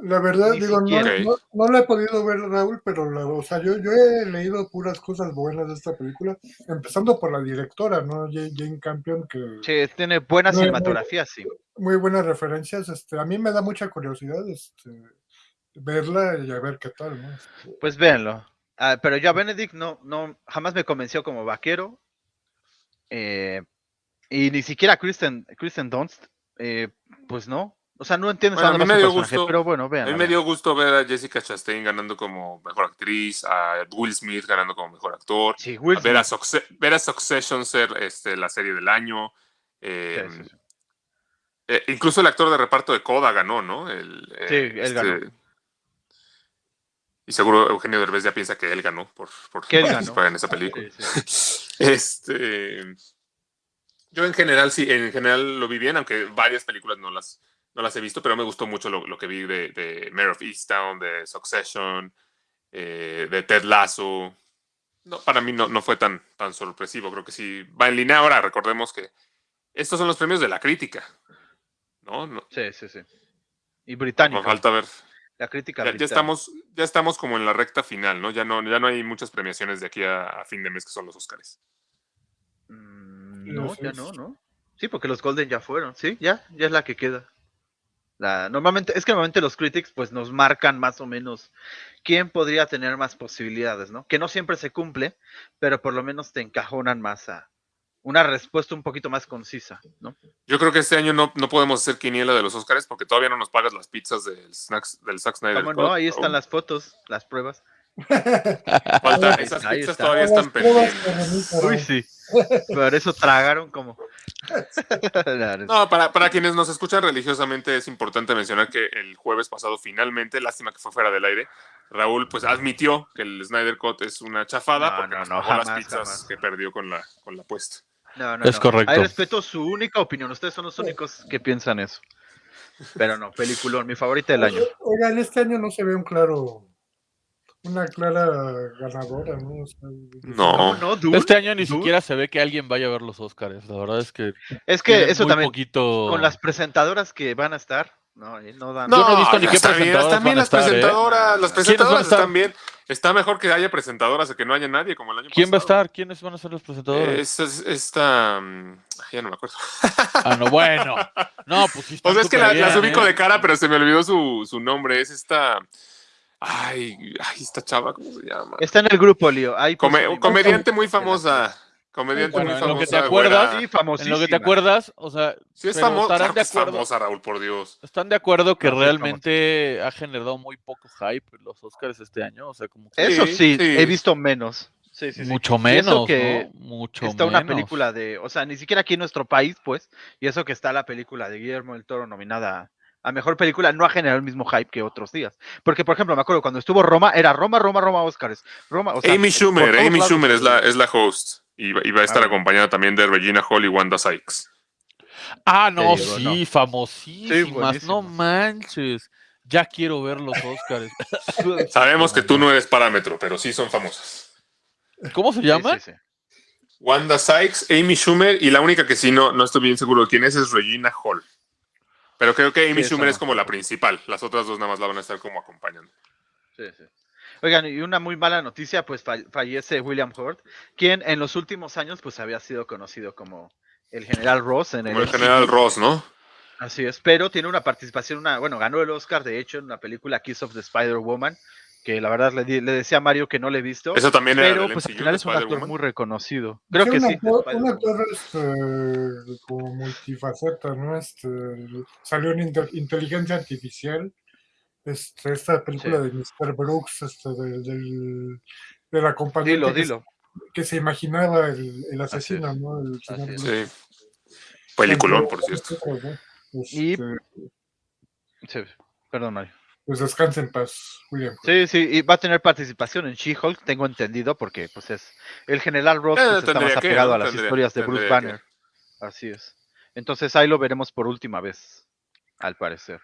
La verdad, Ni digo, no, no, no la he podido ver, Raúl, pero la, o sea, yo, yo he leído puras cosas buenas de esta película, empezando por la directora, ¿no? Ja- Jane Campion, que Che, tiene buena No, no. cinematografía, sí. muy buenas referencias. Este, a mí me da mucha curiosidad este, verla y a ver qué tal, ¿no? Pues véanlo. Ah, pero yo a Benedict no, no, jamás me convenció como vaquero. eh, y ni siquiera Kristen, Kristen Dunst, eh, pues no. O sea, no entiendo Bueno, a nada mí me dio gusto- pero bueno, A vean. mí me dio gusto ver a Jessica Chastain ganando como mejor actriz, a Will Smith ganando como mejor actor, Sí, Will a ver, a ver a Succession ser este, la serie del año. Eh, sí, sí. eh, incluso el actor de reparto de Coda ganó, ¿no? El, Sí, él ganó. Y seguro Eugenio Derbez ya piensa que él ganó por, por Que él participar ganó. en esa película. Este. Yo en general sí, en general lo vi bien, aunque varias películas no las, no las he visto, pero me gustó mucho lo, lo que vi de, de Mayor of Easttown, de Succession, eh, de Ted Lasso. No, para mí no, no fue tan, tan sorpresivo. Creo que sí va en línea. Ahora recordemos que estos son los premios de la crítica. ¿No? no Sí, sí, sí. Y nos británica. falta ver. La crítica Ya, ya estamos, ya estamos como en la recta final, ¿no? Ya no, ya no hay muchas premiaciones de aquí a, a fin de mes que son los Oscars. Mm, No, ya no, ¿no? Sí, porque los Golden ya fueron, sí, ya, ya es la que queda. La, normalmente, es que normalmente los critics pues nos marcan más o menos quién podría tener más posibilidades, ¿no? Que no siempre se cumple, pero por lo menos te encajonan más a una respuesta un poquito más concisa, ¿no? Yo creo que este año no, no podemos hacer quiniela de los Oscars porque todavía no nos pagas las pizzas del, snacks, del Zack Snyder. ¿Cómo no? Ahí están las fotos, las pruebas. Esas pizzas está. todavía están pendientes. Uy, sí. Por eso tragaron como. No, para, para quienes nos escuchan religiosamente es importante mencionar que el jueves pasado finalmente, lástima que fue fuera del aire, Raúl pues admitió que el Snyder Cut es una chafada No, porque no, nos no, pagó las pizzas jamás. que perdió con la, con la apuesta. No, no, Es no. correcto. Ahí respeto su única opinión. Ustedes son los únicos que piensan eso. Pero no, peliculón, mi favorita del año. Oigan, este año no se ve un claro, una clara ganadora, ¿no? O sea, No. ¿Cómo no, Dune? Este año ni Dune. siquiera se ve que alguien vaya a ver los Oscars. La verdad es que Es que eso muy también, poquito. con las presentadoras que van a estar, no, eh, no dan. Yo no he visto ni qué bien, presentadoras bien a las estar, ¿eh? presentadoras, las ¿Quiénes presentadoras están bien. Está mejor que haya presentadoras a que no haya nadie como el año ¿Quién va a pasado. estar? ¿Quiénes van a ser los presentadores? Es, es- esta. mm, Ya no me acuerdo. Ah, no, bueno. No, pues sí. O sea, es que la- súper las bien, ubico ¿eh? de cara, pero se me olvidó su, su nombre. Es esta. Ay, ay, esta chava, ¿cómo se llama? Está en el grupo, Lío. Come- comediante muy famosa. Comediante Bueno, muy en lo famosa. que te acuerdas, En lo que te acuerdas, o sea, Sí, es famosa. Claro es famosa, Raúl, por Dios. ¿están de acuerdo que No, realmente ha generado muy poco hype los Oscars este año? O sea, como que Eso Sí, he visto menos. Sí, sí, sí. mucho menos, que ¿no? Mucho Está una menos. película de, o sea, ni siquiera aquí en nuestro país, pues, y eso que está la película de Guillermo del Toro nominada a mejor película, no ha generado el mismo hype que otros días. Porque, por ejemplo, me acuerdo cuando estuvo Roma, era Roma, Roma, Roma, Oscars. Roma, o sea, Amy Schumer, Amy lados Schumer es la, es la host. Y, va- y va a estar Ah. acompañada también de Regina Hall y Wanda Sykes. Ah, no, digo, sí, no. famosísimas. no manches. Ya quiero ver los Oscars. Sabemos que tú no eres parámetro, pero sí son famosas. ¿Cómo se Sí, llama? sí, sí. Wanda Sykes, Amy Schumer y la única que sí no, no estoy bien seguro de quién es es Regina Hall. Pero creo que Amy Sí, Schumer es como la principal. Las otras dos nada más la van a estar como acompañando. Sí, sí. Oigan, y una muy mala noticia, pues fa- fallece William Hurt, quien en los últimos años pues había sido conocido como el general Ross en el, Como el general Ross, ¿no? Así es, pero tiene una participación, una, bueno, ganó el Oscar de hecho en una película Kiss of the Spider-Woman, que la verdad le, decía a Mario que no le he visto, Eso también era pero pues al final de es un actor muy reconocido. Creo Sí, que un sí. actor, de un actor este, como multifaceta, ¿no? Este, salió en Inte- Inteligencia Artificial, este, esta película Sí. de Mr. Brooks, este, del, del, de la compañía Dilo, que, dilo. Se, que se imaginaba el, asesino, es. ¿no? El señor. Sí. Peliculón, por cierto. Y- Este, Sí, perdón, Mario. Pues descansa en paz, William. Sí, sí, y va a tener participación en She-Hulk, tengo entendido, porque pues es el general Ross Eh, pues, está más apegado a las Tendría- historias de Bruce que. Banner. Así es. Entonces ahí lo veremos por última vez, al parecer.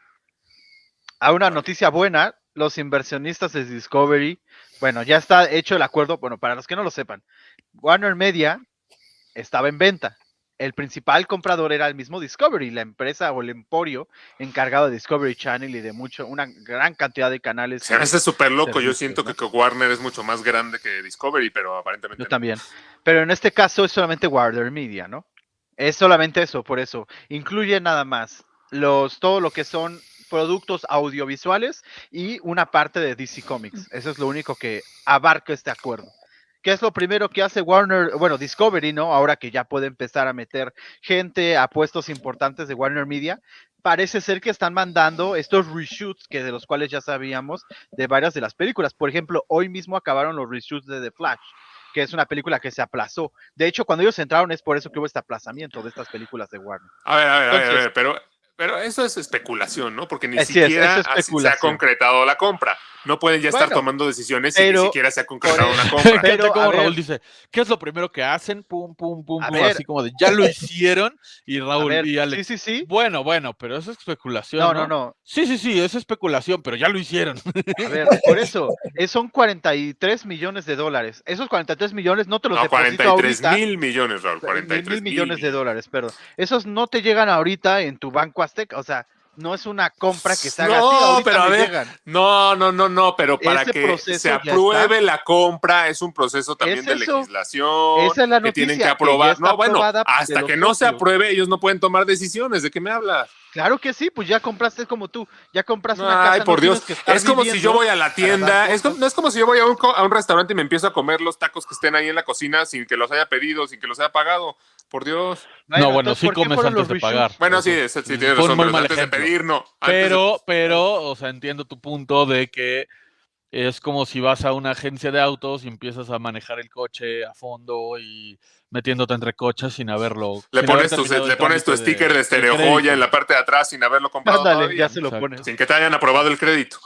A una noticia buena, los inversionistas de Discovery, bueno, ya está hecho el acuerdo, bueno, para los que no lo sepan, Warner Media estaba en venta. El principal comprador era el mismo Discovery, la empresa o el emporio encargado de Discovery Channel y de mucho, una gran cantidad de canales. Se me hace súper loco. Yo siento ¿no? que, que Warner es mucho más grande que Discovery, pero aparentemente. Yo no. también. Pero en este caso es solamente Warner Media, ¿no? Es solamente eso, por eso. Incluye nada más los, todo lo que son productos audiovisuales y una parte de DC Comics. Eso es lo único que abarca este acuerdo. ¿Qué es lo primero que hace Warner, bueno, Discovery, ¿no? Ahora que ya puede empezar a meter gente a puestos importantes de Warner Media, parece ser que están mandando estos reshoots que de los cuales ya sabíamos de varias de las películas. Por ejemplo, hoy mismo acabaron los reshoots de The Flash que es una película que se aplazó. De hecho, cuando ellos entraron es por eso que hubo este aplazamiento de estas películas de Warner. A ver, a ver, a ver, a ver, pero Pero eso es especulación, ¿no? Porque ni Así siquiera es así se ha concretado la compra. No pueden ya estar Bueno, tomando decisiones y ni pero- siquiera se ha concretado una compra. Pero, a ver. Raúl dice, ¿qué es lo primero que hacen? Pum, pum, pum, pum, ver. así como de, ya lo hicieron. Y Raúl ver, y Alex, sí, sí, sí. bueno, bueno, pero eso es especulación, No, ¿no? no, no. Sí, sí, sí, es especulación, pero ya lo hicieron. A ver, por eso, son 43 millones de dólares. Esos 43 millones no te los No, deposito 43 ahorita. mil millones, Raúl. mil 43 mil millones de dólares, perdón. Esos no te llegan ahorita en tu banco O sea, no es una compra que se haga No, así, pero a ver, llegan. No, no, no, no, pero para Ese que se apruebe la compra es un proceso también Es de eso. legislación Esa es la que tienen que aprobar. no, bueno, hasta que no se apruebe ellos no pueden tomar decisiones. ¿De qué me hablas? Claro que sí, pues ya compraste como tú, ya compraste una Ay, casa, por no Dios. que Es como si yo voy a la tienda. Es, como- no es como si yo voy a un, co- a un restaurante y me empiezo a comer los tacos que estén ahí en la cocina sin que los haya pedido, sin que los haya pagado. Por Dios. no, bueno, entonces, sí ¿por qué comes antes de pagar. Bueno, sí, sí, sí, tienes razón, pero antes ejemplo. de pedir, no. Antes de- Pero, pero, o sea, entiendo tu punto de que es como si vas a una agencia de autos y empiezas a manejar el coche a fondo y metiéndote entre coches sin haberlo. le sin haber pones tu, le pones tu sticker de, del estereojoya en la parte de atrás sin haberlo comprado Ándale, ya se lo Exacto. pones. sin que te hayan aprobado el crédito.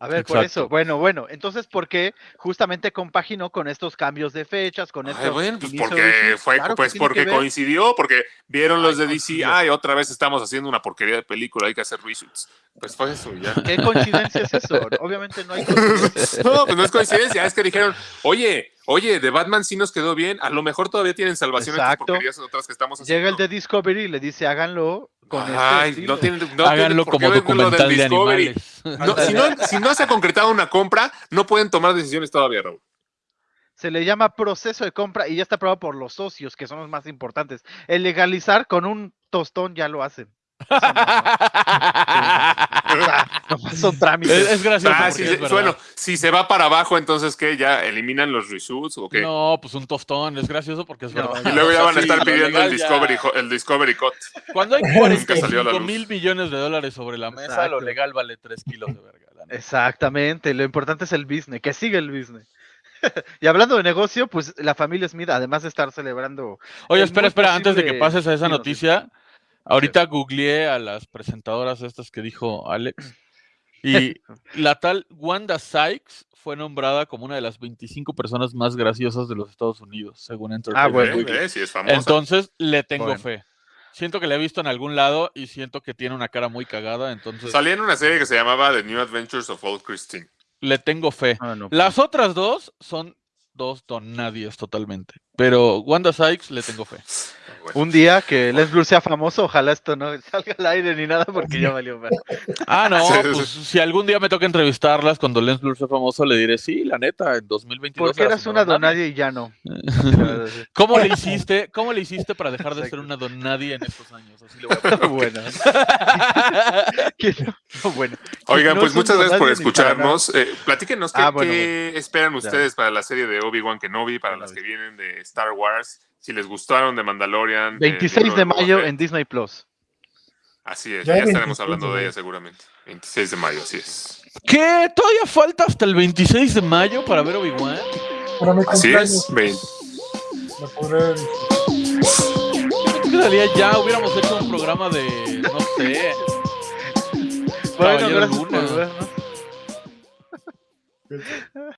A ver, por Exacto. eso, bueno, bueno, entonces, ¿por qué justamente compaginó con estos cambios de fechas, con Ay, estos bueno, pues porque fue, Claro pues porque coincidió, porque vieron los Ay, de DC, coincidió. ay, otra vez estamos haciendo una porquería de película, hay que hacer reshoots. Pues fue eso ya. ¿Qué coincidencia es eso? Obviamente no hay coincidencia. No, pues no es coincidencia, es que dijeron, oye, oye, de Batman sí nos quedó bien, a lo mejor todavía tienen salvación estas Exacto. porquerías otras que estamos haciendo. Llega el de Discovery y le dice, háganlo con este Ay, estilo". no tienen, no tienen Háganlo como documental de Discovery. animales. No, si, no, si no se ha concretado una compra, no pueden tomar decisiones todavía, Raúl. Se le llama proceso de compra y ya está aprobado por los socios, que son los más importantes. El legalizar con un tostón ya lo hacen. No, son trámites. es, es gracioso. Ah, sí, es bueno, si se va para abajo, entonces ¿qué? ¿Ya eliminan los reshoots o qué? No, pues un tostón, es gracioso porque es No, verdad. Y luego ya van a estar pidiendo el Discovery, el Discovery Cut. Cuando hay Nunca salió a la 45 luz. mil millones de dólares sobre la mesa, Exacto. lo legal vale 3 kilos de verga. Exactamente, lo importante es el business, que sigue el business. y hablando de negocio, pues la familia Smith, además de estar celebrando. Oye, Es espera, espera, antes de que pases a esa sí, no, sí. noticia, ahorita googleé a las presentadoras estas que dijo Alex y la tal Wanda Sykes fue nombrada como una de las 25 personas más graciosas de los Estados Unidos, según Entertainment Ah, bueno. Weekly. ¿Eh? Sí, es famosa. Entonces le tengo Bueno. fe. Siento que la he visto en algún lado y siento que tiene una cara muy cagada, entonces Salía en una serie que se llamaba The New Adventures of Old Christine. le tengo fe. Ah, no, Las otras dos son dos donadies totalmente, pero Wanda Sykes le tengo fe. Bueno. Un día que Les Blue sea famoso, ojalá esto no salga al aire ni nada porque ya valió. madre. Ah, no, pues si algún día me toca entrevistarlas cuando Lens Blur sea famoso, le diré, sí, la neta, en 2022. Porque era eras una donadie". y ya no. ¿Cómo le hiciste? ¿Cómo le hiciste para dejar de ser una donadie en estos años? Así le voy a bueno. Que no- no, bueno. Oigan, No pues muchas gracias por escucharnos. Eh, platíquenos qué, Ah, bueno, qué esperan ustedes para la serie de Obi-Wan Kenobi, para las que vienen de Star Wars, si les gustaron de Mandalorian. eh, 26 libro de mayo en Disney Plus. Así es, Ya estaremos 26 hablando de ella seguramente. 26 de mayo, así es. ¿Qué? ¿Todavía falta hasta el 26 de mayo para ver Obi-Wan? Así es. podré ¿Qué quedaría ya? Hubiéramos hecho un programa de, no sé. Bueno, gracias Luna. por vernos.